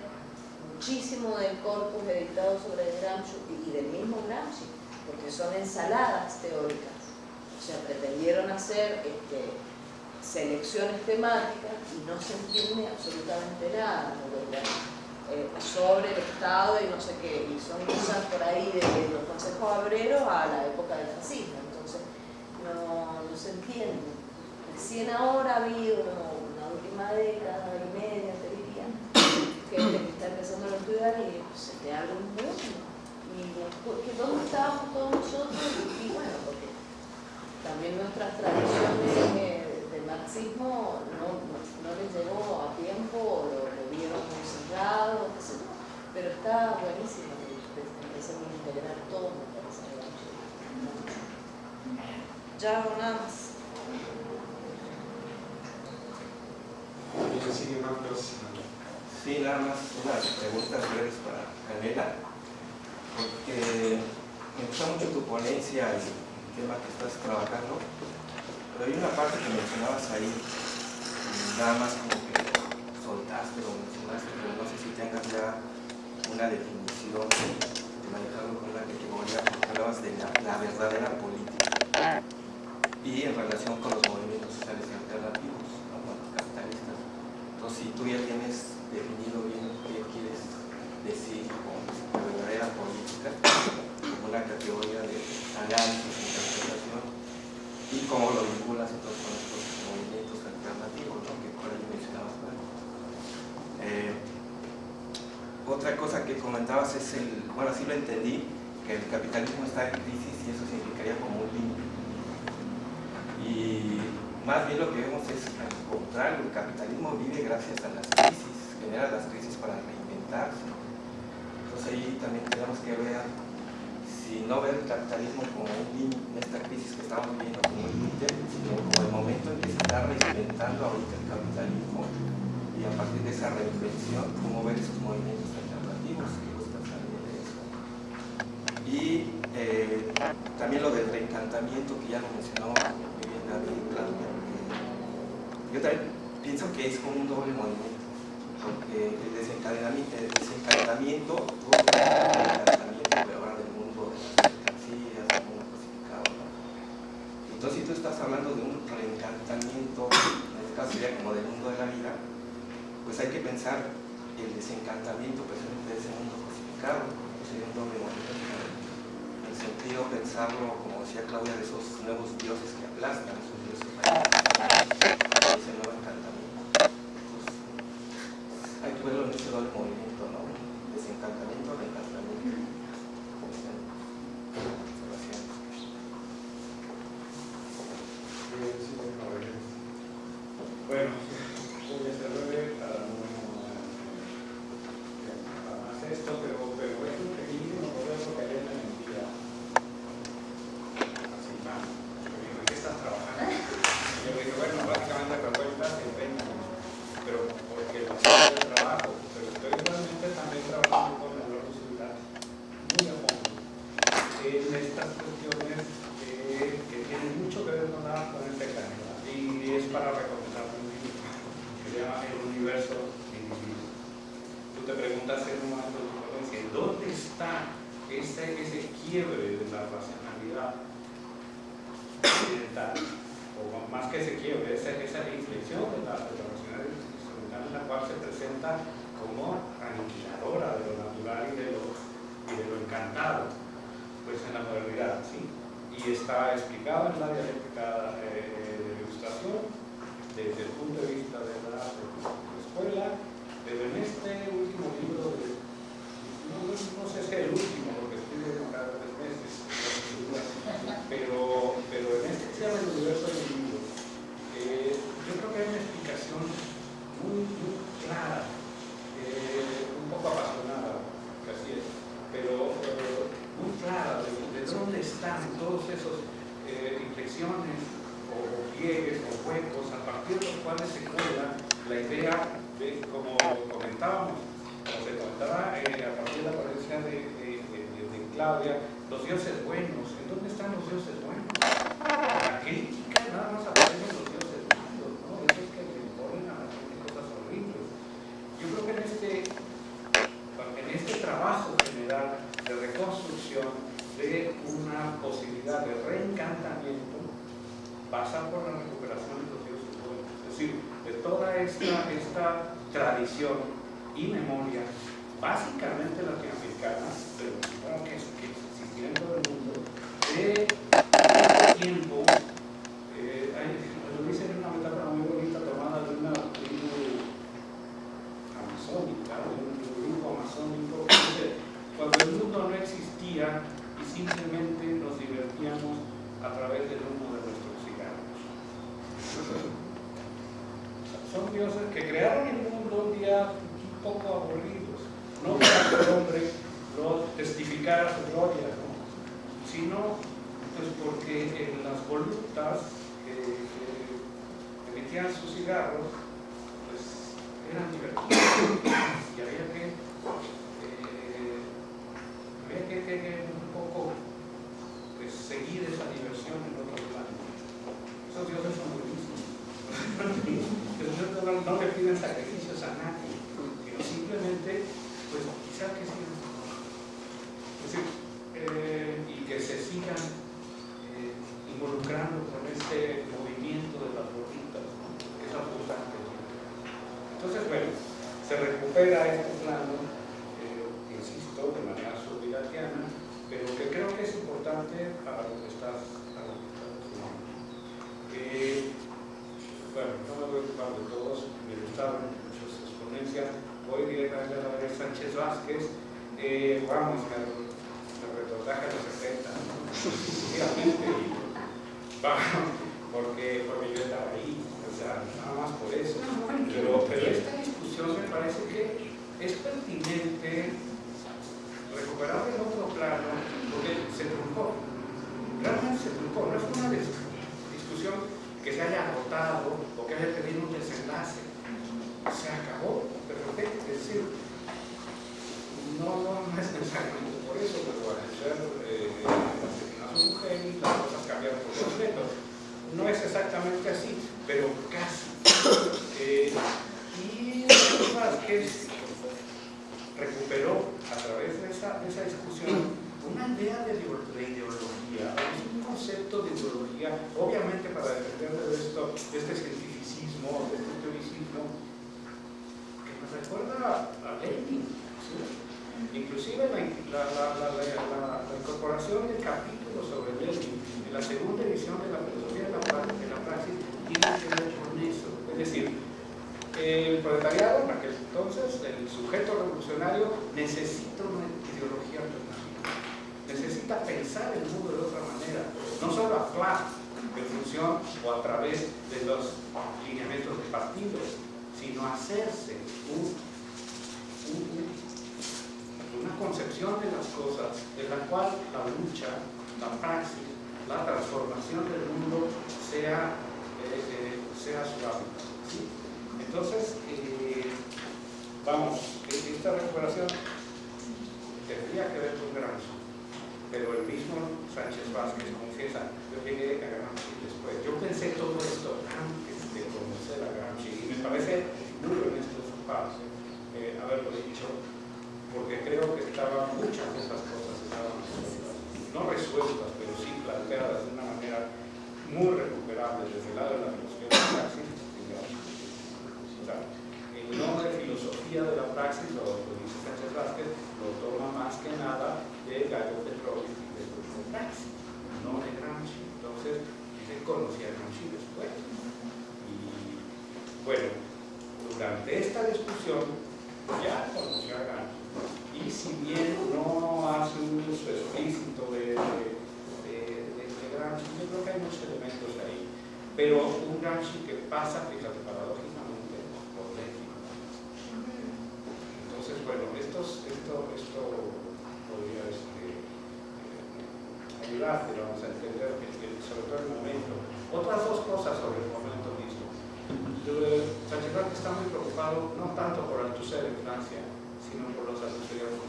muchísimo del corpus editado sobre Gramsci y del mismo Gramsci, porque son ensaladas teóricas. O sea, pretendieron hacer este, selecciones temáticas y no se entiende absolutamente nada eh, sobre el Estado y no sé qué, y son cosas por ahí de, los consejos obreros a la época del fascismo, no, no se entiende. Recién ahora ha habido una última década y media, te diría, gente que está empezando a estudiar y se te abre un mundo. Y porque ¿dónde estábamos todos nosotros? Y, bueno, porque también nuestras tradiciones eh, del marxismo no, no, les llegó a tiempo, lo, lo vieron muy cerrado, yo. pero está buenísimo que empecemos a integrar todo, me parece. Ya nada más. Y sigue Marcos. Sí, nada más unas preguntas breves para Canela, porque me gusta mucho tu ponencia y el tema que estás trabajando, pero hay una parte que mencionabas ahí, nada más como que soltaste o mencionaste, pero no sé si tengas ya una definición de manejarlo con una categoría, porque hablabas de la, la verdadera política y en relación con los movimientos sociales alternativos, capitalistas. Entonces, si tú ya tienes definido bien qué quieres decir con la verdadera política, como una categoría de análisis, interpretación, y cómo lo vinculas entonces con estos movimientos alternativos, ¿no? que por ahí mencionabas. Eh, otra cosa que comentabas es el, bueno, así lo entendí, que el capitalismo está en crisis y eso significaría como un límite. Y más bien lo que vemos es al contrario, el capitalismo vive gracias a las crisis, genera las crisis para reinventarse. Entonces ahí también tenemos que ver, si no ver el capitalismo como un esta crisis que estamos viviendo como un límite, sino como el momento en que se está reinventando ahorita el capitalismo y a partir de esa reinvención, cómo ver esos movimientos alternativos que salir de eso. Y eh, también lo del reencantamiento que ya lo mencionó claro. Yo también pienso que es como un doble movimiento, porque el desencadenamiento, el desencadenamiento, todo el desencadenamiento ahora del mundo de las mercancías, del mundo crucificado. Entonces, si tú estás hablando de un reencantamiento, en este caso sería como del mundo de la vida, pues hay que pensar el desencantamiento precisamente de ese mundo crucificado, sería un doble movimiento pensarlo, como decía Claudia, de esos nuevos dioses que aplastan, esos dioses mayores, ese nuevo encantamiento. Hay que verlo en ese doble movimiento, ¿no? Desencantamiento, reencantamiento. Eh, bueno. toda esta, esta tradición y memoria, básicamente latinoamericana, pero supongo que, que en todo el mundo, de este tiempo proletariado, en entonces, el sujeto revolucionario necesita una ideología alternativa. Necesita pensar el mundo de otra manera, no solo actuar en función o a través de los lineamientos de partidos, sino hacerse un, un, una concepción de las cosas en la cual la lucha, la praxis, la transformación del mundo sea, eh, eh, sea su hábitat. Entonces, eh, vamos, esta recuperación tendría que ver con Gramsci, pero el mismo Sánchez Vázquez confiesa, yo llegué a Gramsci después. Yo pensé todo esto antes de conocer a Gramsci y me parece muy honesto su parte eh, haberlo dicho, porque creo que estaban muchas de esas cosas estaban resueltas, no resueltas, pero sí planteadas de una manera muy recuperable desde el lado de la filosofía de sea, el nombre filosofía de la praxis, lo, dice Sánchez Vázquez, lo toma más que nada de Gallo Petrovich y de de praxis, no de Gramsci. Entonces, dice conocía a Gramsci después. Y bueno, durante esta discusión ya conoció a Gramsci. Y si bien no hace un uso explícito de, de, yo creo que hay muchos elementos ahí. Pero un Gramsci que pasa, fíjate, paradójicamente, por Lenin. Entonces, bueno, estos, esto, esto podría este, eh, ayudarte, vamos a entender, sobre todo el momento. Otras dos cosas sobre el momento mismo. Sánchez Vázquez está muy preocupado no tanto por Althusser en Francia, sino por los althuserianos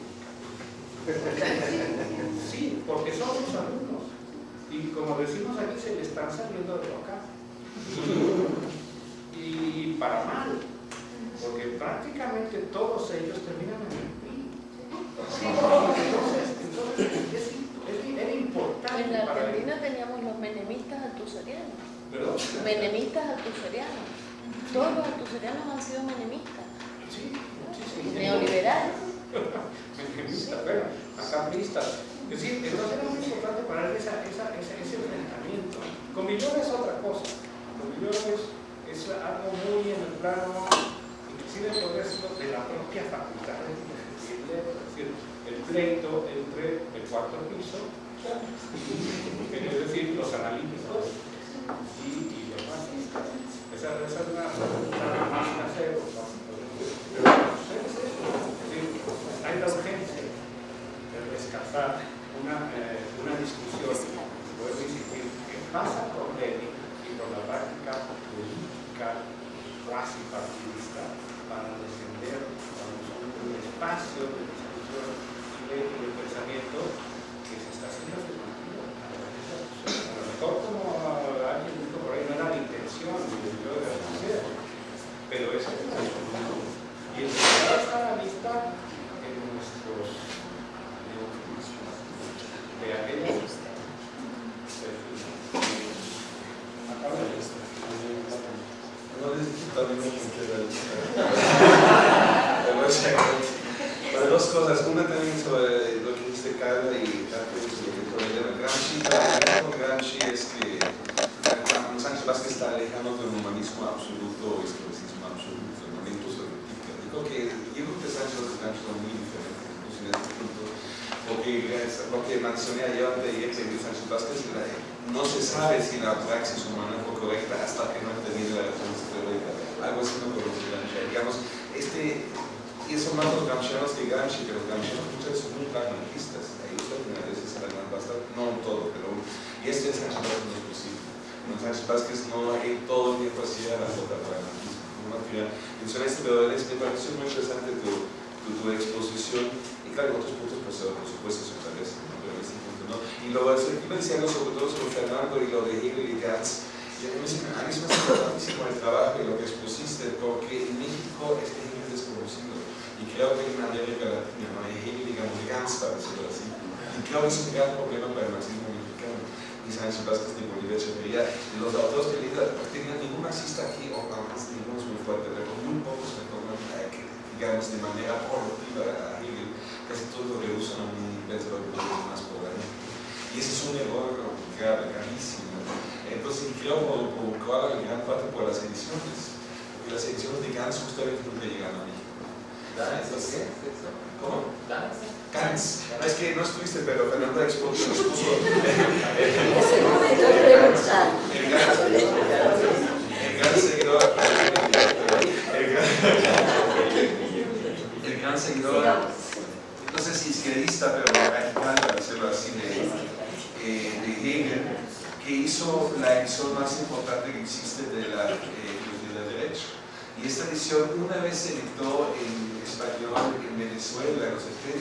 Sí, porque son sus alumnos. Y como decimos aquí, se le están saliendo de boca. Y para mal, porque prácticamente todos ellos terminan en el PRI. Entonces, entonces es, importante En la. Argentina teníamos los menemistas altuserianos. ¿Perdón? Menemistas altuserianos. Todos los altuserianos han sido menemistas. Sí, sí, sí. Neoliberales. Menemistas, bueno, acampistas. Es decir, entonces era muy importante para él esa, esa, ese, ese enfrentamiento. Con Villoro es otra cosa. Con Villoro es, es algo muy en el plano, de la propia facultad de es decir, el pleito entre el cuarto piso, es decir, los analíticos y, y los marxistas. Esa, es una facultad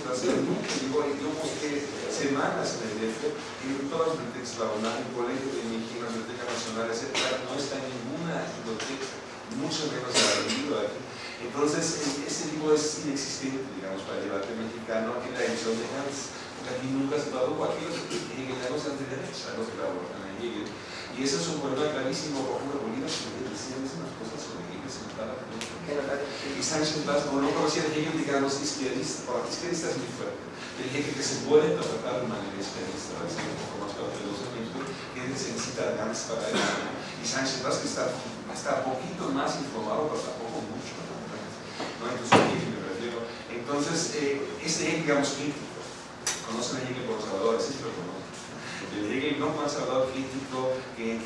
en los 70, hace mucho, digo, yo busqué semanas en el DF, en todas las bibliotecas, la UNAM, el Colegio de México, la Biblioteca Nacional, etc. No está en ninguna biblioteca, mucho menos en el libro aquí. Entonces, e- ese libro es inexistente, digamos, para el debate mexicano en la edición de Hans. Aquí nunca se tradujo aquí los hegelianos antiderechos, a los que trabajan en Hegel. Y eso es un problema clarísimo, por ejemplo, Bolívar que decía unas cosas sobre Hegel, se notaba y Sánchez como no conocía a Hegel, digamos, izquierdista, bueno, izquierdista es muy fuerte. El Hegel que se puede interpretar de manera izquierdista, es un poco más cauteloso, que se necesita Gans para eso. Y Sánchez Vaz que está, está un poquito más informado, pero tampoco mucho. ¿no? Entonces, Hegel me refiero. Entonces, eh, este Hegel, digamos, crítico, conocen a Hegel por Salvador, sí lo conocen. El Hegel no más Salvador crítico que,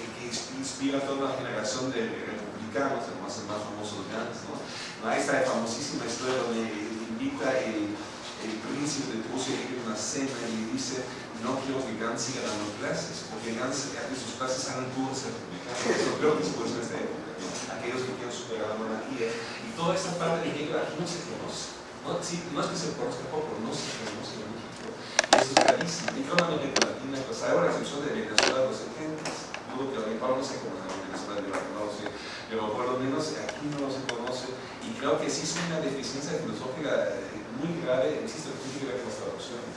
inspira a toda una generación de republicanos, además el más famoso de Gans, ¿no? ¿no? Esta famosísima historia donde invita el, el príncipe de Prusia a una cena y le dice no quiero que Gans siga dando clases, porque Gans hace sus clases hagan puros republicanos, eso creo que después de esta época, ¿no? aquellos que quieren superar la monarquía, y toda esta parte de Hegel aquí no se conoce, no, sí, no es que se conozca poco, no se conoce en México, y eso es clarísimo, y América Latina, pues hay una excepción de Venezuela de los 70, dudo que ahora no sé cómo es en Venezuela, yo no lo sé, pero por lo menos aquí no se conoce, y creo que sí es una deficiencia filosófica eh, muy grave, existe el que ver con las traducciones.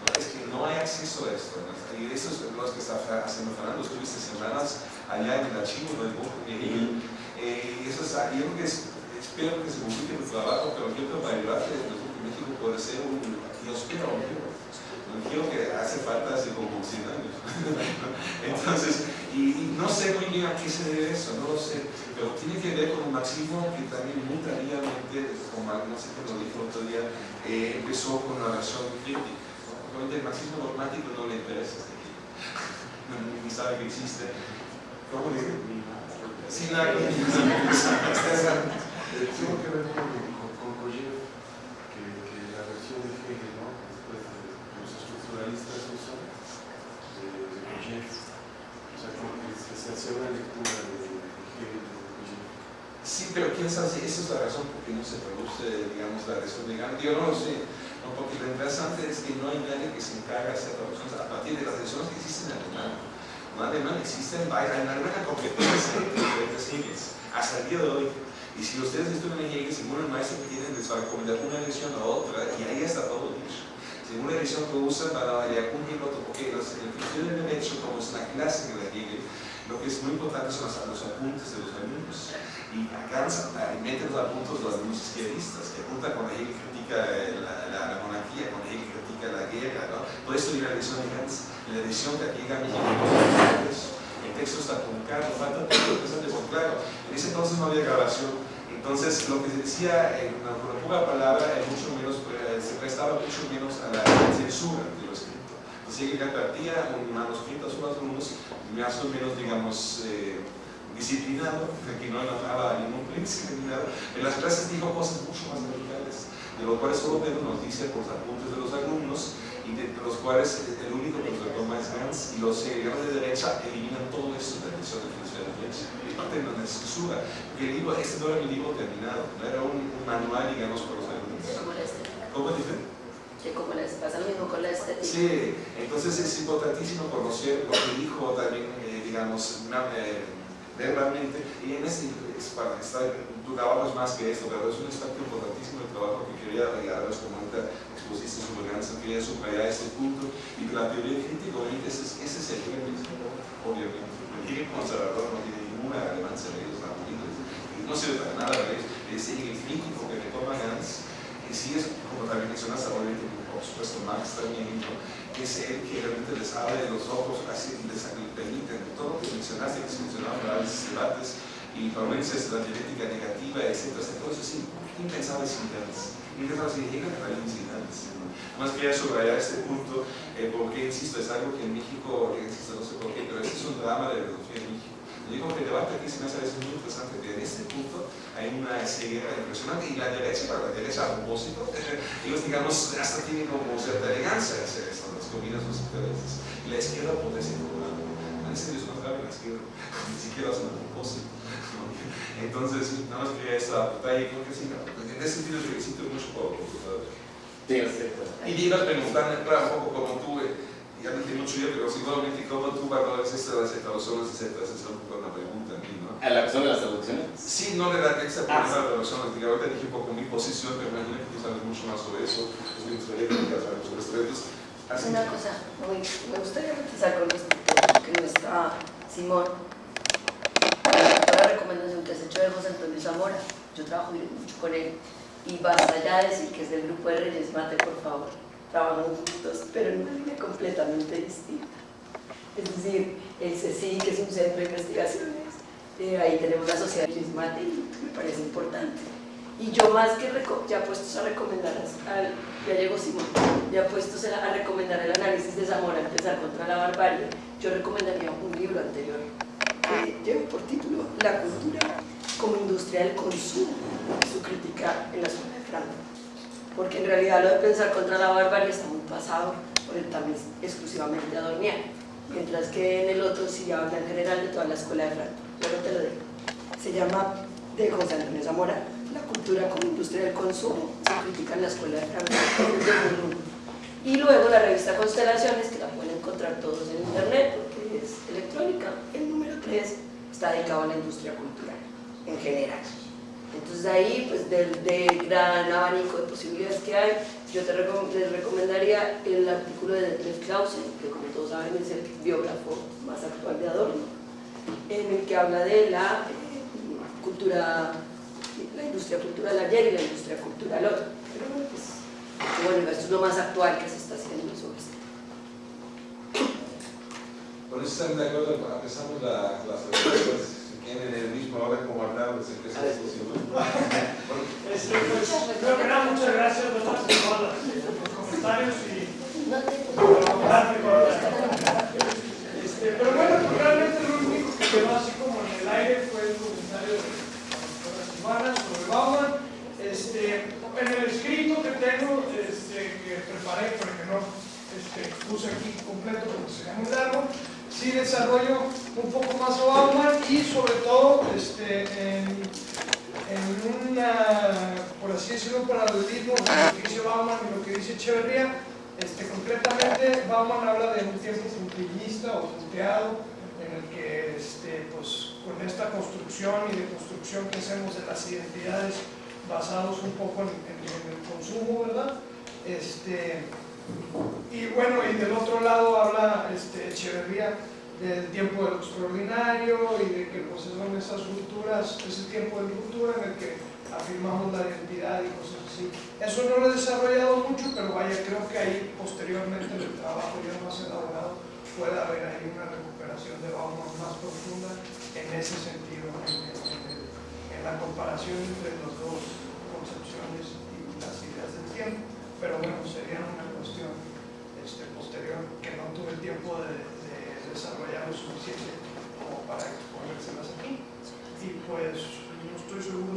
¿no? Es que no hay acceso a esto. ¿no? Y eso es lo que está haciendo Fernando. Estuviste semanas allá en el archivo del grupo de Hegel. Eh, y eso es, yo creo que es, espero que se publique tu trabajo, pero yo creo que para el grupo de México puede ser un, yo espero un libro que hace falta hace como 100 años. Entonces, y, y, no sé muy bien a qué se debe eso, no lo sé, pero tiene que ver con un marxismo que también muy tardíamente, como no sé cómo lo dijo otro día, eh, empezó con una versión crítica. ¿no? Obviamente el marxismo dogmático no le interesa este tipo, ni sabe que existe. ¿Cómo dice? Sí, la Tengo que ver con, con, con Koyev, que, que la versión de Hegel, ¿no? Después de los estructuralistas usan de, de Koyev. O sea, como que se, se hace una lectura de, de Hegel de Koyev. Sí, pero quién sabe si esa es la se produce, digamos, la versión de Gandhi. Yo no sé, ¿no? porque lo interesante es que no hay nadie que se encargue de hacer traducciones a partir de las ediciones que existen en alemán. En alemán existen, en alemán competencia de diferentes Hegels, hasta el día de hoy. Y si ustedes estudian en Hegel, según el maestro que tienen, les va a recomendar una edición a otra, y ahí está todo la edición que usan, para Hegel otro, porque los, el principio del derecho, como es una clásica de Hegel, lo que es muy importante son los, apuntes de los alumnos. Y acá meten los apuntes de los alumnos izquierdistas, que apuntan cuando Hegel critica la, la, la monarquía, cuando Hegel critica la guerra, ¿no? Esto viene en la edición de Gans. En la edición que aquí a el texto está truncado, falta todo interesante, porque claro, en ese entonces no había grabación. Entonces, lo que se decía en una, una pura palabra es mucho menos, se prestaba mucho menos a la censura de lo escrito. Entonces, Hegel compartía un manuscrito a sus alumnos más o menos, digamos, eh, disciplinado, que no enojaba a ningún príncipe. En las clases dijo cosas mucho más radicales, de lo cual solo nos dice por los apuntes de los alumnos, y de los cuales el único que retoma es Gans, y los seguidores de derecha eliminan todo eso de la edición de filosofía de derecha. Es parte de la censura, porque el libro, este no era un libro terminado, no era un, un manual, digamos, para los alumnos. Como la estética. ¿Cómo dice? Que como la, pasa lo mismo con la estética. Sí, entonces es importantísimo conocer lo que dijo también, eh, digamos, eh, verbalmente, y en este, es para estar, tu trabajo es más que esto, pero es un aspecto importantísimo del trabajo que quería regalarles como ahorita expusiste sobre Gansa, quería subrayar este punto, y que la teoría crítica, obviamente, ese, es- ese es el mismo, obviamente. El conservador no tiene ninguna relevancia de ellos, no, sirve para nada. Ese Hegel crítico que retoma Gans que sí es, como también mencionaste, obviamente, por supuesto Max también, ¿no? es el que realmente les abre los ojos, así les permite, todo lo que mencionaste, que se mencionaban análisis debates, y provincias de la genética negativa, etcétera, etcétera, todo eso es impensable sin ganas. Impensable sin llegan a sin ganas. Más quería subrayar este punto, eh, porque, insisto, es algo que en México, insisto, no sé por qué, pero este es un drama de la filosofía en México. Yo digo que el debate aquí se me hace muy interesante, que en este punto hay una ceguera impresionante, y la derecha, para la derecha a propósito, ellos, digamos, hasta tienen como cierta elegancia hacer esto, las comidas, los intereses, y la izquierda potencia todo en serio es contrario a la izquierda, ni siquiera hacen a propósito. Entonces, nada más quería esta detalle, creo que sí, en ese sentido yo felicito mucho por, perfecto. Y ibas preguntando, claro, un poco como tú, eh, ya entiendo mucho yo, pero seguramente cómo tú valoras las traducciones, etcétera, esa es un poco una pregunta a mí, ¿no? ¿A la cuestión de las traducciones? Sí, no de la texta, pero Ah, de las traducciones, que ahorita dije un poco mi posición, pero me imagino que tú sabes mucho más sobre eso, es muy diferente, sabes sobre esto, entonces, así Una cosa, muy- me gustaría matizar con respecto a lo que no está Simón, a la recomendación que has hecho de José Antonio Zamora, yo trabajo mucho con él, y basta ya decir que es del grupo de Reyes Mate, por favor, trabajan juntos, pero en una línea completamente distinta. Es decir, el CECI, que es un centro de investigaciones, eh, ahí tenemos la sociedad y me parece importante. Y yo más que ya puestos a recomendar, al, ya llegó Simón, ya puestos a, recomendar el análisis de Zamora, empezar contra la barbarie, yo recomendaría un libro anterior que lleva por título La cultura como industria del consumo, su crítica en la zona de Frankfurt. Porque en realidad lo de pensar contra la barbarie está muy pasado por el también exclusivamente adorniano, mientras que en el otro sí habla en general de toda la escuela de Frankfurt. Luego te lo digo. Se llama de José Antonio Zamora, La cultura como industria del consumo, se critica en la escuela de 2001. Y luego la revista Constelaciones, que la pueden encontrar todos en internet porque es electrónica, el número 3 está dedicado a la industria cultural en general. Entonces ahí, pues del, del gran abanico de posibilidades que hay, yo te recom- les recomendaría el artículo de Detlef Clausen, que como todos saben es el biógrafo más actual de Adorno, en el que habla de la eh, cultura, la industria cultural ayer y la industria cultural hoy. Pero bueno, pues, bueno, esto es lo más actual que se está haciendo sobre esto. Con eso están de acuerdo, empezamos la, las respuestas, si quieren en el mismo orden como hablaron, se empieza la discusión. Bueno, pues, creo que nada, muchas gracias por todos los comentarios y por colaborar Este, pero bueno, pues, realmente quedó así como en el aire fue el comentario de la doctora Silvana sobre Bauman. Este, en el escrito que tengo, este, que preparé, pero que no este, puse aquí completo porque sería muy largo, sí desarrollo un poco más a Bauman y sobre todo este, en, en una, por así decirlo, paralelismo entre lo que dice Bauman y lo que dice Echeverría. Este, concretamente, Bauman habla de un tiempo puntilista o que este, pues, con esta construcción y de construcción que hacemos de las identidades basados un poco en, en- en el consumo, ¿verdad? Este, y bueno, y del otro lado habla este, Echeverría del tiempo de lo extraordinario y de que pues son esas rupturas, ese tiempo de ruptura en el que afirmamos la identidad y cosas así. Eso no lo he desarrollado mucho, pero vaya, creo que ahí posteriormente en el trabajo ya más elaborado puede haber ahí una recuperación de Bauman más profunda en ese sentido, en, en- en- en la comparación entre las dos concepciones y las ideas del tiempo. Pero bueno, sería una cuestión este, posterior que no tuve el tiempo de, de desarrollar lo suficiente como para exponérselas aquí. Y pues no estoy seguro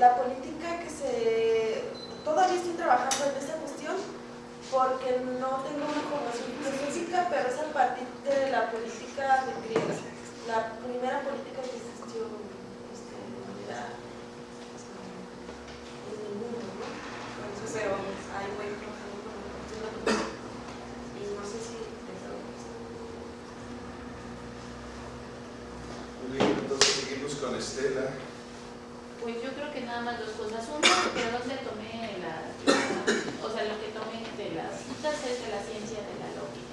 la política que se... Todavía estoy trabajando en esta cuestión, porque no tengo una formación filosófica, pero es a partir de la política de griega, la primera política que existió este, en, la, en el mundo, ¿no? Entonces, pero ahí voy trabajando con la cuestión y no sé si Muy bien, entonces seguimos con Estela. Pues yo creo que nada más dos cosas. Uno, de dónde tomé la, o sea, lo que tomé de las citas es de la ciencia de la lógica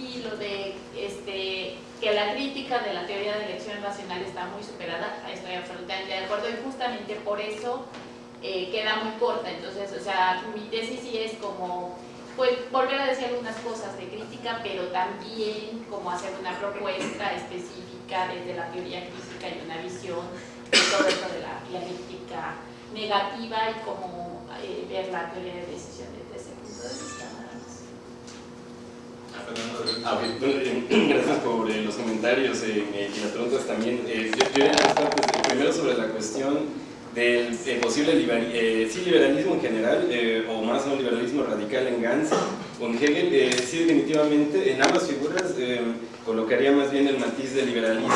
y lo de este, que la crítica de la teoría de elección racional está muy superada, estoy absolutamente de acuerdo y justamente por eso eh, queda muy corta. Entonces, o sea, mi tesis sí es como pues volver a decir algunas cosas de crítica, pero también como hacer una propuesta específica desde la teoría crítica y una visión todo esto de la, crítica negativa y cómo eh, ver la teoría de decisiones desde ese punto de vista. Ah, bien. Bueno, gracias por eh, los comentarios eh, y las preguntas también. Eh, yo, yo partes. Primero sobre la cuestión del posible sí, liberalismo en general, o más un liberalismo radical en Gans o en Hegel. sí, definitivamente, en ambas figuras colocaría más bien el matiz del liberalismo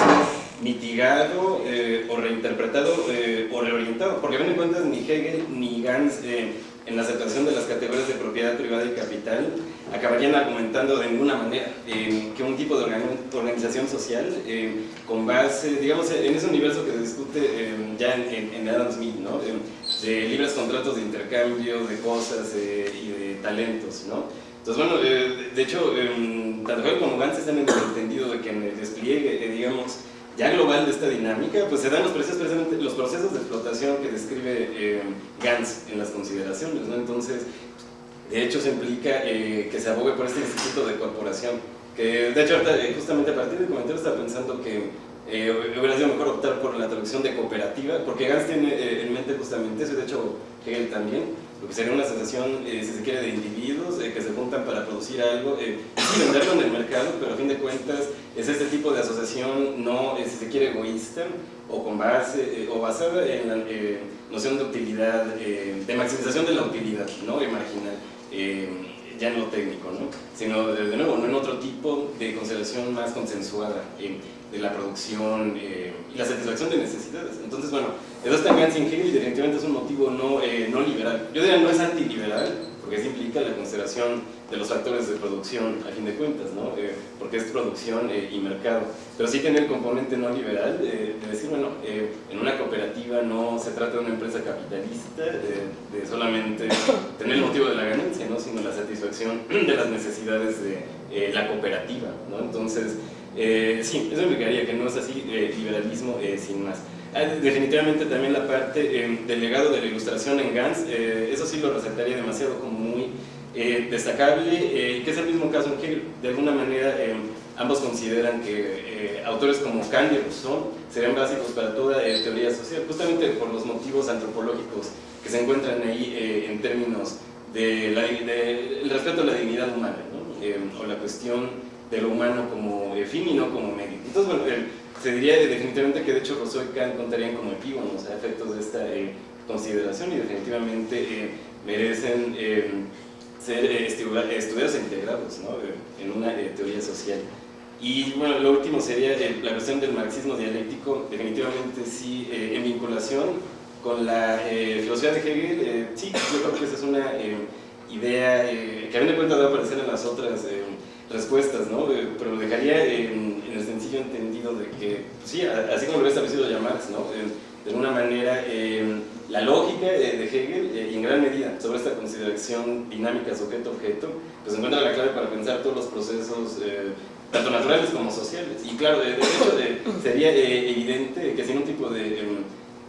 mitigado eh, o reinterpretado eh, o reorientado, porque a fin de cuentas ni Hegel ni Gans eh, en la aceptación de las categorías de propiedad privada y capital acabarían argumentando de ninguna manera que un tipo de organización social con base, digamos, en ese universo que se discute ya en, en, Adam Smith, ¿no? de libres contratos de intercambio de cosas y de talentos, ¿no? Entonces, bueno, de hecho, tanto Hegel como Gans están en el entendido de que en el despliegue, digamos, ya global de esta dinámica, pues se dan los procesos, de explotación que describe eh, Gans en las consideraciones, ¿no? Entonces, de hecho se implica eh, que se abogue por este instituto de corporación, que de hecho eh, justamente a partir del comentario estaba pensando que hubiera sido mejor optar por la traducción de cooperativa, porque Gans tiene en mente justamente eso, y de hecho Hegel también, lo que sería una asociación, si se quiere, de individuos que se juntan para producir algo, y venderlo en el mercado, pero a fin de cuentas es este tipo de asociación no, si se quiere, egoísta o con base, eh, o basada en la eh, noción de utilidad, eh, de maximización de la utilidad, ¿no? Y marginal, ya en lo técnico, ¿no? Sino, de, nuevo, no en otro tipo de consideración más consensuada de la producción y la satisfacción de necesidades. Entonces, bueno, y Hegel y definitivamente es un motivo no, no liberal. Yo diría no es antiliberal, porque eso implica la consideración de los factores de producción, a fin de cuentas, ¿no? Eh, porque es producción eh, y mercado. Pero sí tiene el componente no liberal de decir, bueno, en una cooperativa no se trata de una empresa capitalista, de solamente tener el motivo de la ganancia, ¿no? sino la satisfacción de las necesidades de la cooperativa. ¿no? Entonces, sí, eso implicaría que no es así liberalismo sin más. Ah, definitivamente también la parte eh, del legado de la ilustración en Gans, eh, eso sí lo resaltaría demasiado como muy eh, destacable, que es el mismo caso en que de alguna manera ambos consideran que autores como Kant y serían básicos para toda teoría social, justamente por los motivos antropológicos que se encuentran ahí en términos del de, respeto a la dignidad humana, o la cuestión de lo humano como fin y no como medio. Entonces, bueno, se diría definitivamente que de hecho Rousseau y Kant contarían como epígonos a efectos de esta eh, consideración y definitivamente eh, merecen eh, ser estudiados e integrados ¿no? en una teoría social. Y bueno, lo último sería la cuestión del marxismo dialéctico, definitivamente sí, en vinculación con la filosofía de Hegel, sí, yo creo que esa es una idea que a mí me cuenta de aparecer en las otras respuestas, ¿no? pero dejaría en, el sencillo entendido de que, sí, así como lo había establecido ya Marx, ¿no? de alguna manera em, la lógica de, Hegel, eh, y en gran medida sobre esta consideración dinámica sujeto-objeto, pues encuentra la clave para pensar todos los procesos, eh, tanto naturales como sociales. Y claro, de, hecho sería eh, evidente que sin un tipo de em,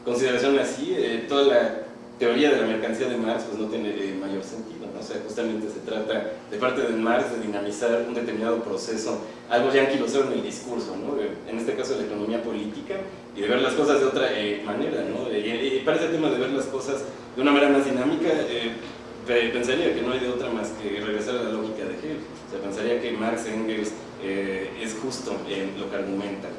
consideración así, toda la teoría de la mercancía de Marx pues no tiene mayor sentido. O sea, justamente se trata de parte de Marx de dinamizar un determinado proceso, algo ya anquilosado en el discurso, ¿no? en este caso la economía política, y de ver las cosas de otra eh, manera. ¿no? Y, para ese tema de ver las cosas de una manera más dinámica, eh, pensaría que no hay de otra más que regresar a la lógica de Hegel. O sea, pensaría que Marx Engels eh, es justo en lo que argumentan.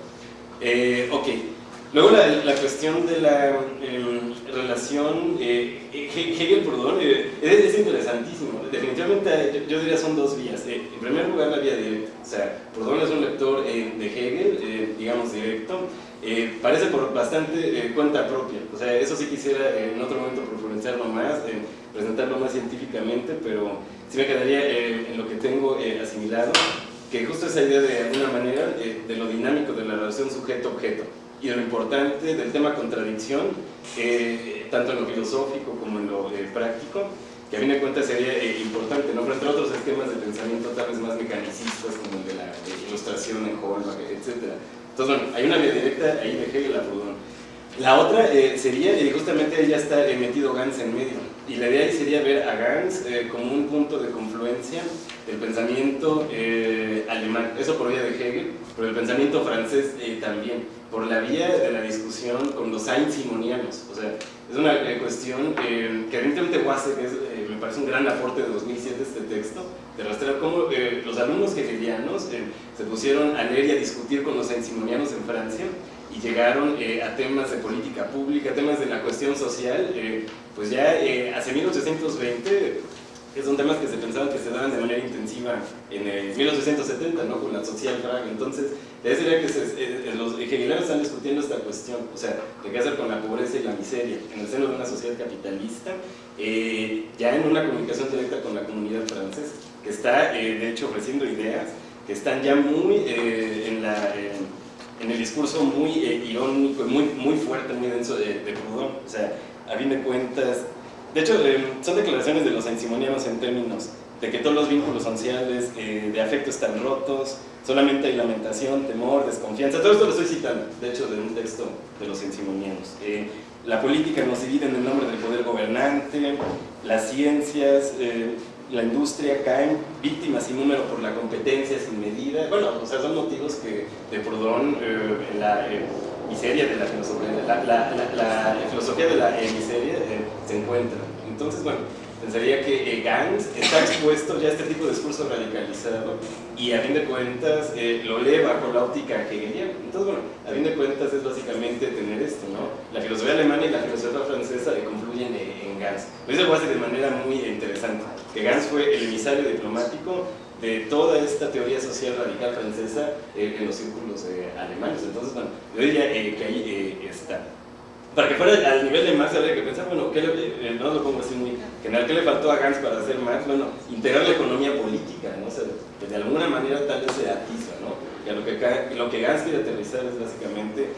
ok, Luego la, cuestión de la em, relación eh, Hegel, perdón, eh, es, interesantísimo. Definitivamente yo, diría son dos vías. Eh, en primer lugar la vía directa, o sea, Proudhon es un lector de Hegel, digamos directo, parece por bastante cuenta propia. O sea, eso sí quisiera en otro momento profundizarlo más, presentarlo más científicamente, pero sí me quedaría en lo que tengo asimilado, que justo esa idea de alguna manera de lo dinámico de la relación sujeto-objeto y lo importante del tema contradicción, eh, tanto en lo filosófico como en lo eh, práctico, que a fin de cuentas sería eh, importante, ¿no? frente a otros esquemas de pensamiento tal vez más mecanicistas, como el de la ilustración en Holbach, etc. Entonces, bueno, hay una vía directa ahí de Hegel a Proudhon. La otra sería, justamente ahí ya está metido Gans en medio, y la idea ahí sería ver a Gans como un punto de confluencia del pensamiento alemán, eso por vía de Hegel, pero el pensamiento francés también. Por la vía de la discusión con los simonianos. O sea, es una eh, cuestión que evidentemente eh, me parece un gran aporte de 2007 este texto, de rastrear cómo eh, los alumnos hegelianos se pusieron a leer y a discutir con los simonianos en Francia y llegaron a temas de política pública, temas de la cuestión social, pues ya hacia 1820 son temas que se pensaban que se daban de manera intensiva en el 1870, ¿no? con la social Praga. Entonces, es que eh, los hegelianos están discutiendo esta cuestión, o sea, de qué hacer con la pobreza y la miseria en el seno de una sociedad capitalista, eh, ya en una comunicación directa con la comunidad francesa, que está, eh, de hecho, ofreciendo ideas que están ya muy en, la, en, el discurso muy irónico, muy, muy fuerte, muy denso de, de Proudhon. O sea, a fin de cuentas, de hecho, son declaraciones de los ansimonianos en términos de que todos los vínculos sociales de afecto están rotos, solamente hay lamentación, temor, desconfianza, todo esto lo estoy citando, de hecho, de un texto de los ensimonianos. Eh, la política nos divide en el nombre del poder gobernante, las ciencias, eh, la industria caen víctimas sin número por la competencia sin medida. Bueno, o sea, son motivos que de Proudhon eh, la miseria de la filosofía, la, la filosofía de la miseria se encuentra. Entonces, bueno, pensaría que eh, Gans está expuesto ya a este tipo de discurso radicalizado y a fin de cuentas eh, lo lee bajo la óptica hegeliana. Entonces, bueno, a fin de cuentas es básicamente tener esto, ¿no? La filosofía alemana y la filosofía francesa confluyen en Gans. Lo dice Wasse de manera muy interesante, que Gans fue el emisario diplomático de toda esta teoría social radical francesa eh, en los círculos alemanes. Entonces, bueno, yo diría que ahí está. para que fuera al nivel de Marx habría que pensar, bueno, ¿qué le, eh, no lo pongo así muy general, ¿qué le faltó a Gantz para hacer Marx? Bueno, integrar la economía política, ¿no? O sea, que de alguna manera tal vez se atiza, ¿no? A lo que, lo que Gantz quiere aterrizar es básicamente,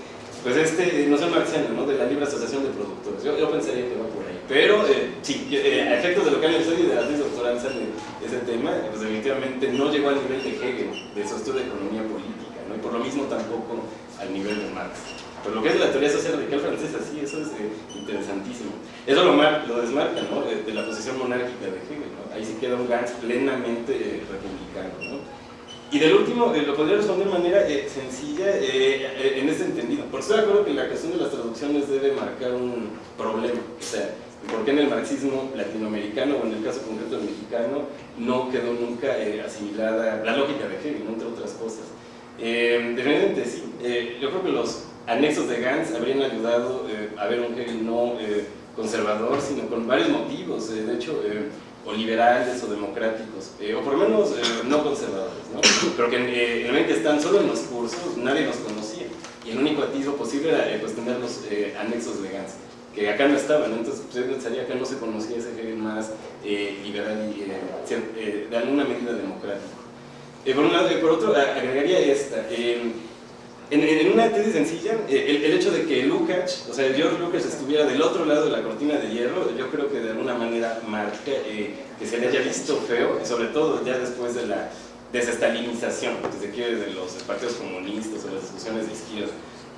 pues este, no sé marxiano, ¿no? De la libre asociación de productores. Yo, yo pensaría que va por ahí. Pero, eh, sí, eh, a efectos de lo que han estudio y de la tesis doctoral sale ese tema, pues definitivamente no llegó al nivel de Hegel, de su estudio de economía política, ¿no? Y por lo mismo tampoco al nivel de Marx. Pero lo que es la teoría social radical francesa, sí, eso es eh, interesantísimo. Eso lo, lo desmarca, ¿no? De, la posición monárquica de Hegel, ¿no? Ahí sí queda un Gantz plenamente eh, republicano, ¿no? Y del último, eh, lo podría responder de manera sencilla en este entendido. Porque estoy de acuerdo que la cuestión de las traducciones debe marcar un problema. O sea, ¿por qué en el marxismo latinoamericano o en el caso concreto del mexicano no quedó nunca asimilada la lógica de Hegel, entre otras cosas? definitivamente sí. yo creo que los anexos de Gantz habrían ayudado eh, a ver un Hegel no eh, conservador, sino con varios motivos, eh, de hecho, o liberales o democráticos, o por lo menos no conservadores, ¿no? pero que en, el que están solo en los cursos, nadie los conocía, y el único atisbo posible era pues, tener los anexos de Gantz que acá no estaban, entonces pues, yo pensaría que no se conocía ese Hegel más liberal y de alguna medida democrático. por, un lado, por otro, agregaría esta, en, una tesis sencilla, eh, el, hecho de que Lukács, o sea, George Lukács estuviera del otro lado de la cortina de hierro, yo creo que de alguna manera marca eh, que se le haya visto feo, sobre todo ya después de la desestalinización, si se quiere, de los partidos comunistas o las discusiones de izquierda.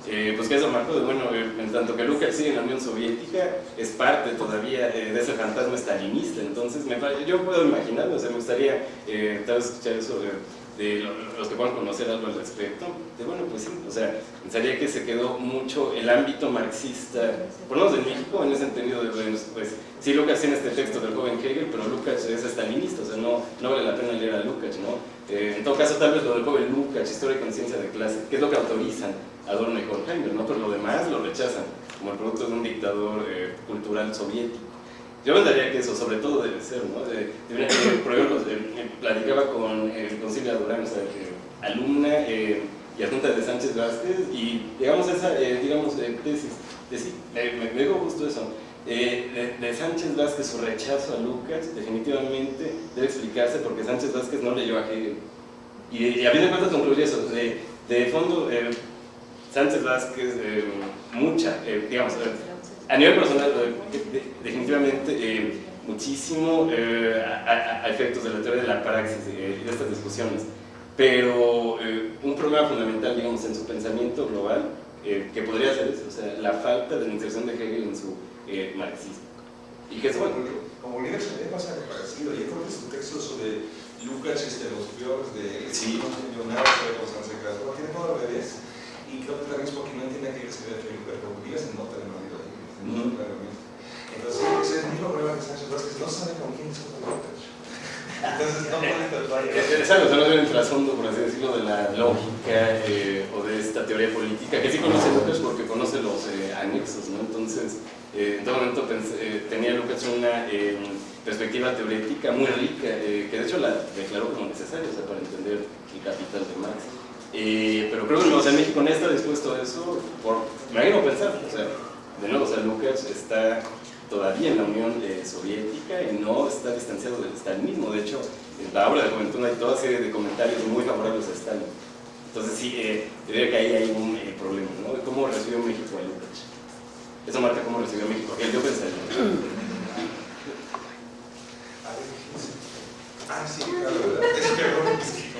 Eh, pues que eso marcó de, bueno, en tanto que Lukács sigue en la Unión Soviética, es parte todavía de ese fantasma estalinista, entonces me, yo puedo imaginarme, o sea, me gustaría tal vez escuchar eso de los que puedan conocer algo al respecto, de bueno, pues sí, o sea, pensaría que se quedó mucho el ámbito marxista, por lo menos en México, en ese entendido de, pues, sí Lucas tiene este texto del joven Hegel, pero Lucas es estalinista, o sea, no, no vale la pena leer a Lucas, ¿no? Eh, en todo caso, tal vez lo del joven Lucas, historia y conciencia de clase, que es lo que autorizan Adorno y Horkheimer, ¿no? Pero lo demás lo rechazan, como el producto de un dictador eh, cultural soviético. Yo pensaría que eso sobre todo debe ser, ¿no? De, por ejemplo, platicaba con el concilio Durán, o sea, alumna eh, y adjunta de Sánchez Vázquez, y digamos esa, eh, digamos, eh, tesis, me, me dijo justo eso, de, de, Sánchez Vázquez su rechazo a Lucas definitivamente debe explicarse porque Sánchez Vázquez no leyó a Hegel. Y, a fin de cuentas concluye eso, de, de fondo, Sánchez Vázquez, mucha, digamos, a nivel personal, definitivamente eh, muchísimo eh, a, efectos de la teoría de la praxis eh, y de estas discusiones, pero un problema fundamental, digamos, en su pensamiento global, que podría ser eso, o sea, la falta de la inserción de Hegel en su marxismo. Y que es bueno. Como líder se me pasa algo parecido, yo creo que su texto sobre Lucas, este, los peores de sí. millonarios de los ancestros, tiene todo al revés, y creo que también es porque no entiende que se pero vives en nota de Madrid ¿no? Claramente. Entonces, ese es el mismo problema que Sánchez Vázquez, no sabe con quién se Entonces, no puede tatuar. Exacto, no tiene el trasfondo, por así decirlo, de la lógica eh, o de esta teoría política, que sí conoce Lucas porque conoce los eh, anexos, ¿no? Entonces, eh, en todo momento pensé, tenía Lucas una perspectiva teorética muy rica, que de hecho la declaró como necesaria o sea, para entender el capital de Marx. Pero creo que o sea, México no está dispuesto a eso, por, me imagino pensar, o sea, de nuevo, o sea, Lucas está todavía en la Unión eh, Soviética y no está distanciado del stalinismo. De hecho, en la obra de Juventud hay toda serie de comentarios muy favorables a Stalin. Entonces sí, eh, diría que ahí hay un eh, problema, ¿no? De cómo recibió México a Lucas. Eso marca cómo recibió México aquel, yo pensaría. Ah, sí, claro. Es que